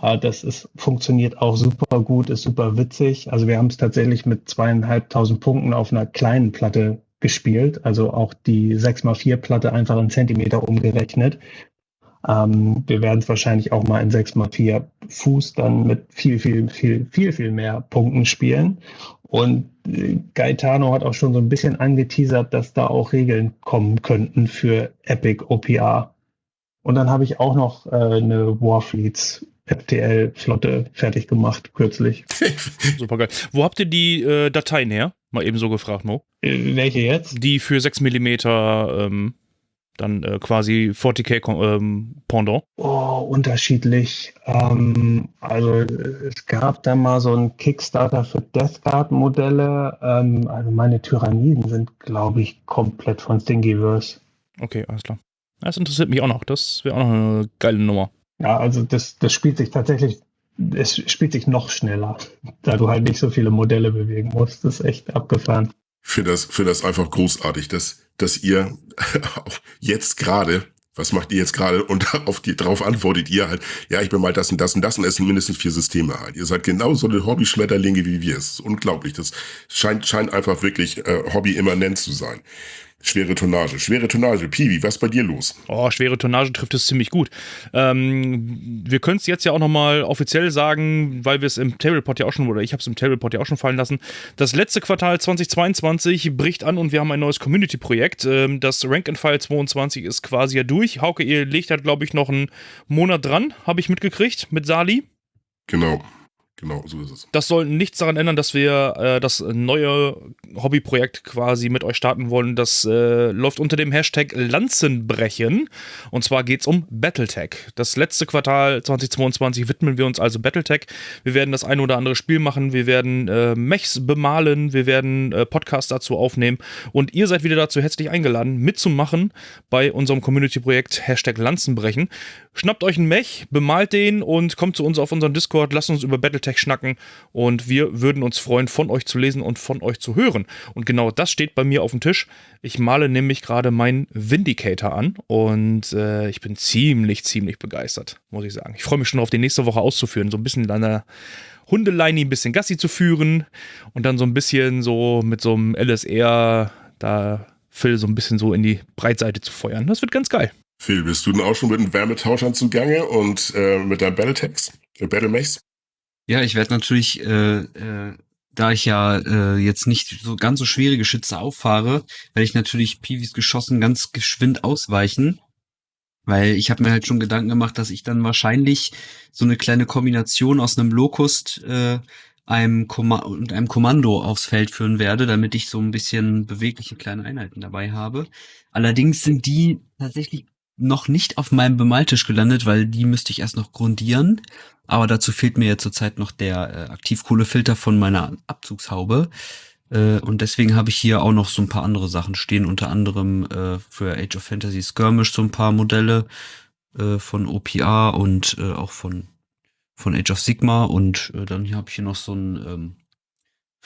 Äh, das ist, funktioniert auch super gut, ist super witzig. Also wir haben es tatsächlich mit zweieinhalbtausend Punkten auf einer kleinen Platte gespielt, also auch die 6x4 Platte einfach in Zentimeter umgerechnet. Ähm, wir werden es wahrscheinlich auch mal in 6x4 Fuß dann mit viel, viel, viel, viel, viel mehr Punkten spielen. Und äh, Gaetano hat auch schon so ein bisschen angeteasert, dass da auch Regeln kommen könnten für Epic OPA. Und dann habe ich auch noch äh, eine Warfleets FTL-Flotte fertig gemacht, kürzlich. Super geil. Wo habt ihr die äh, Dateien her? Mal eben so gefragt, Mo. Äh, welche jetzt? Die für 6 mm ähm, dann äh, quasi 40k ähm, Pendant? Oh, unterschiedlich. Ähm, also es gab da mal so einen Kickstarter für Death Guard Modelle. Ähm, also meine Tyranniden sind, glaube ich, komplett von Stingyverse. Okay, alles klar. Das interessiert mich auch noch. Das wäre auch noch eine geile Nummer. Ja, also das, das spielt sich tatsächlich, es spielt sich noch schneller, da du halt nicht so viele Modelle bewegen musst. Das ist echt abgefahren. Finde das, finde das einfach großartig, dass, dass ihr jetzt gerade, was macht ihr jetzt gerade? Und auf die, drauf antwortet ihr halt, ja, ich bin mal das und das und das und es sind mindestens vier Systeme halt. Ihr seid genauso eine Hobby-Schmetterlinge wie wir. Es ist unglaublich. Das scheint, scheint einfach wirklich äh, Hobby-immanent zu sein. Schwere Tonnage. Schwere Tonnage. Piwi, was ist bei dir los? Oh, schwere Tonnage trifft es ziemlich gut. Ähm, wir können es jetzt ja auch nochmal offiziell sagen, weil wir es im Tablepot ja auch schon, oder ich habe es im Tablepot ja auch schon fallen lassen. Das letzte Quartal 2022 bricht an und wir haben ein neues Community-Projekt. Ähm, das Rank and File 22 ist quasi ja durch. Hauke, ihr legt halt, glaube ich, noch einen Monat dran, habe ich mitgekriegt, mit Sali. Genau. Genau, so ist es. Das soll nichts daran ändern, dass wir äh, das neue Hobbyprojekt quasi mit euch starten wollen. Das äh, läuft unter dem Hashtag Lanzenbrechen. Und zwar geht es um Battletech. Das letzte Quartal 2022 widmen wir uns also Battletech. Wir werden das ein oder andere Spiel machen. Wir werden äh, Mechs bemalen. Wir werden äh, Podcasts dazu aufnehmen. Und ihr seid wieder dazu herzlich eingeladen, mitzumachen bei unserem Community-Projekt Hashtag Lanzenbrechen. Schnappt euch einen Mech, bemalt den und kommt zu uns auf unseren Discord. Lasst uns über Battletech Tech schnacken und wir würden uns freuen, von euch zu lesen und von euch zu hören. Und genau das steht bei mir auf dem Tisch. Ich male nämlich gerade meinen Vindicator an und äh, ich bin ziemlich, ziemlich begeistert, muss ich sagen. Ich freue mich schon darauf, die nächste Woche auszuführen. So ein bisschen an der Hundeleine ein bisschen Gassi zu führen und dann so ein bisschen so mit so einem LSR da Phil so ein bisschen so in die Breitseite zu feuern. Das wird ganz geil. Phil, bist du denn auch schon mit einem Wärmetauschern zugange und äh, mit deinem Battletechs, äh, Battlemechs? Ja, ich werde natürlich, äh, äh, da ich ja äh, jetzt nicht so ganz so schwere Geschütze auffahre, werde ich natürlich Piwis Geschossen ganz geschwind ausweichen. Weil ich habe mir halt schon Gedanken gemacht, dass ich dann wahrscheinlich so eine kleine Kombination aus einem Locust, äh, einem Komma und einem Kommando aufs Feld führen werde, damit ich so ein bisschen bewegliche kleine Einheiten dabei habe. Allerdings sind die tatsächlich noch nicht auf meinem Bemaltisch gelandet, weil die müsste ich erst noch grundieren. Aber dazu fehlt mir ja zurzeit noch der äh, Aktivkohlefilter von meiner Abzugshaube. Äh, und deswegen habe ich hier auch noch so ein paar andere Sachen stehen, unter anderem äh, für Age of Fantasy Skirmish so ein paar Modelle äh, von OPA und äh, auch von, von Age of Sigma. Und äh, dann habe ich hier noch so ein ähm,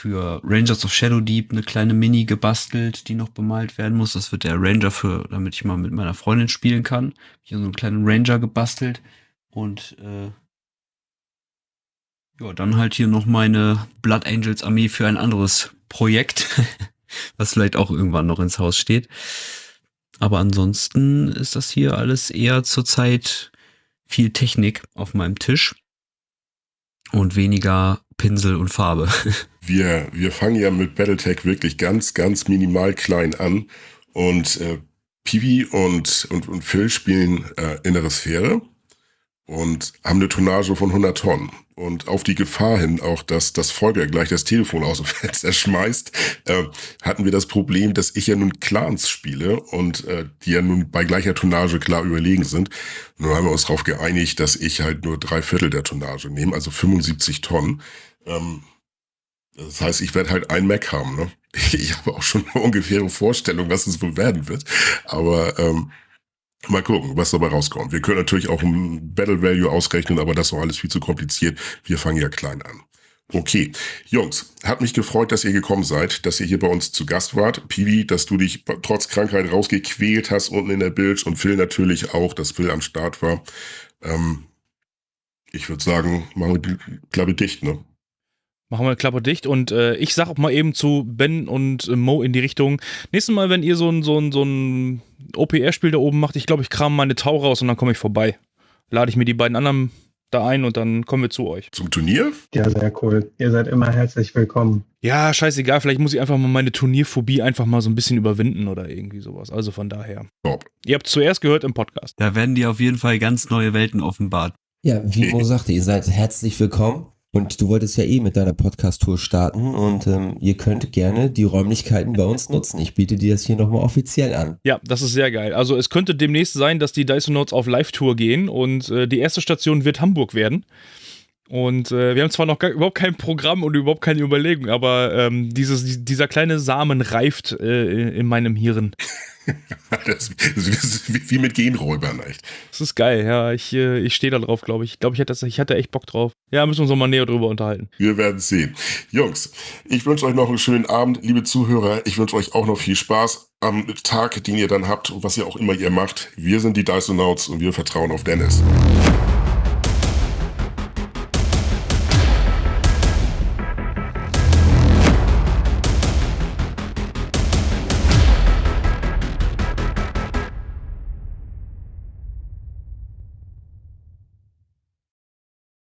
für Rangers of Shadow Deep eine kleine Mini gebastelt, die noch bemalt werden muss. Das wird der Ranger für, damit ich mal mit meiner Freundin spielen kann. Hier so einen kleinen Ranger gebastelt und äh, ja, dann halt hier noch meine Blood Angels Armee für ein anderes Projekt, was vielleicht auch irgendwann noch ins Haus steht. Aber ansonsten ist das hier alles eher zurzeit viel Technik auf meinem Tisch und weniger Pinsel und Farbe. Wir, wir fangen ja mit Battletech wirklich ganz, ganz minimal klein an und äh, Piwi und, und, und Phil spielen äh, innere Sphäre und haben eine Tonnage von 100 Tonnen. Und auf die Gefahr hin auch, dass das Volker gleich das Telefon aus dem Fenster schmeißt, äh, hatten wir das Problem, dass ich ja nun Clans spiele und äh, die ja nun bei gleicher Tonnage klar überlegen sind. Nun haben wir uns darauf geeinigt, dass ich halt nur drei Viertel der Tonnage nehme, also 75 Tonnen. Ähm, das heißt, ich werde halt ein Mac haben. Ne? Ich habe auch schon eine ungefähre Vorstellung, was es wohl werden wird. Aber ähm, Mal gucken, was dabei rauskommt. Wir können natürlich auch ein Battle Value ausrechnen, aber das ist alles viel zu kompliziert. Wir fangen ja klein an. Okay, Jungs, hat mich gefreut, dass ihr gekommen seid, dass ihr hier bei uns zu Gast wart. Piwi, dass du dich trotz Krankheit rausgequält hast unten in der Bild und Phil natürlich auch, dass Phil am Start war. Ähm, ich würde sagen, machen wir die Klappe dicht, ne? Machen wir Klappe dicht und äh, ich sag auch mal eben zu Ben und äh, Mo in die Richtung. Nächstes Mal, wenn ihr so ein, so ein, so ein OPR-Spiel da oben macht, ich glaube, ich kram meine Tau raus und dann komme ich vorbei. Lade ich mir die beiden anderen da ein und dann kommen wir zu euch. Zum Turnier? Ja, sehr cool. Ihr seid immer herzlich willkommen. Ja, scheißegal, vielleicht muss ich einfach mal meine Turnierphobie einfach mal so ein bisschen überwinden oder irgendwie sowas. Also von daher. Top. Ihr habt zuerst gehört im Podcast. Da werden dir auf jeden Fall ganz neue Welten offenbart. Ja, wie Mo sagte, ihr seid herzlich willkommen. Und du wolltest ja eh mit deiner Podcast-Tour starten und ähm, ihr könnt gerne die Räumlichkeiten bei uns nutzen. Ich biete dir das hier nochmal offiziell an. Ja, das ist sehr geil. Also es könnte demnächst sein, dass die Dyson Notes auf Live-Tour gehen und äh, die erste Station wird Hamburg werden. Und äh, wir haben zwar noch gar, überhaupt kein Programm und überhaupt keine Überlegung, aber ähm, dieses, dieser kleine Samen reift äh, in meinem Hirn. das, ist wie mit Genräubern, echt. Das ist geil, ja. Ich, äh, ich stehe da drauf, glaube ich. Ich glaube, ich hatte, ich hatte echt Bock drauf. Ja, müssen wir uns noch mal näher drüber unterhalten. Wir werden sehen. Jungs, ich wünsche euch noch einen schönen Abend, liebe Zuhörer. Ich wünsche euch auch noch viel Spaß am Tag, den ihr dann habt und was ihr auch immer ihr macht. Wir sind die Dysonauts und wir vertrauen auf Dennis.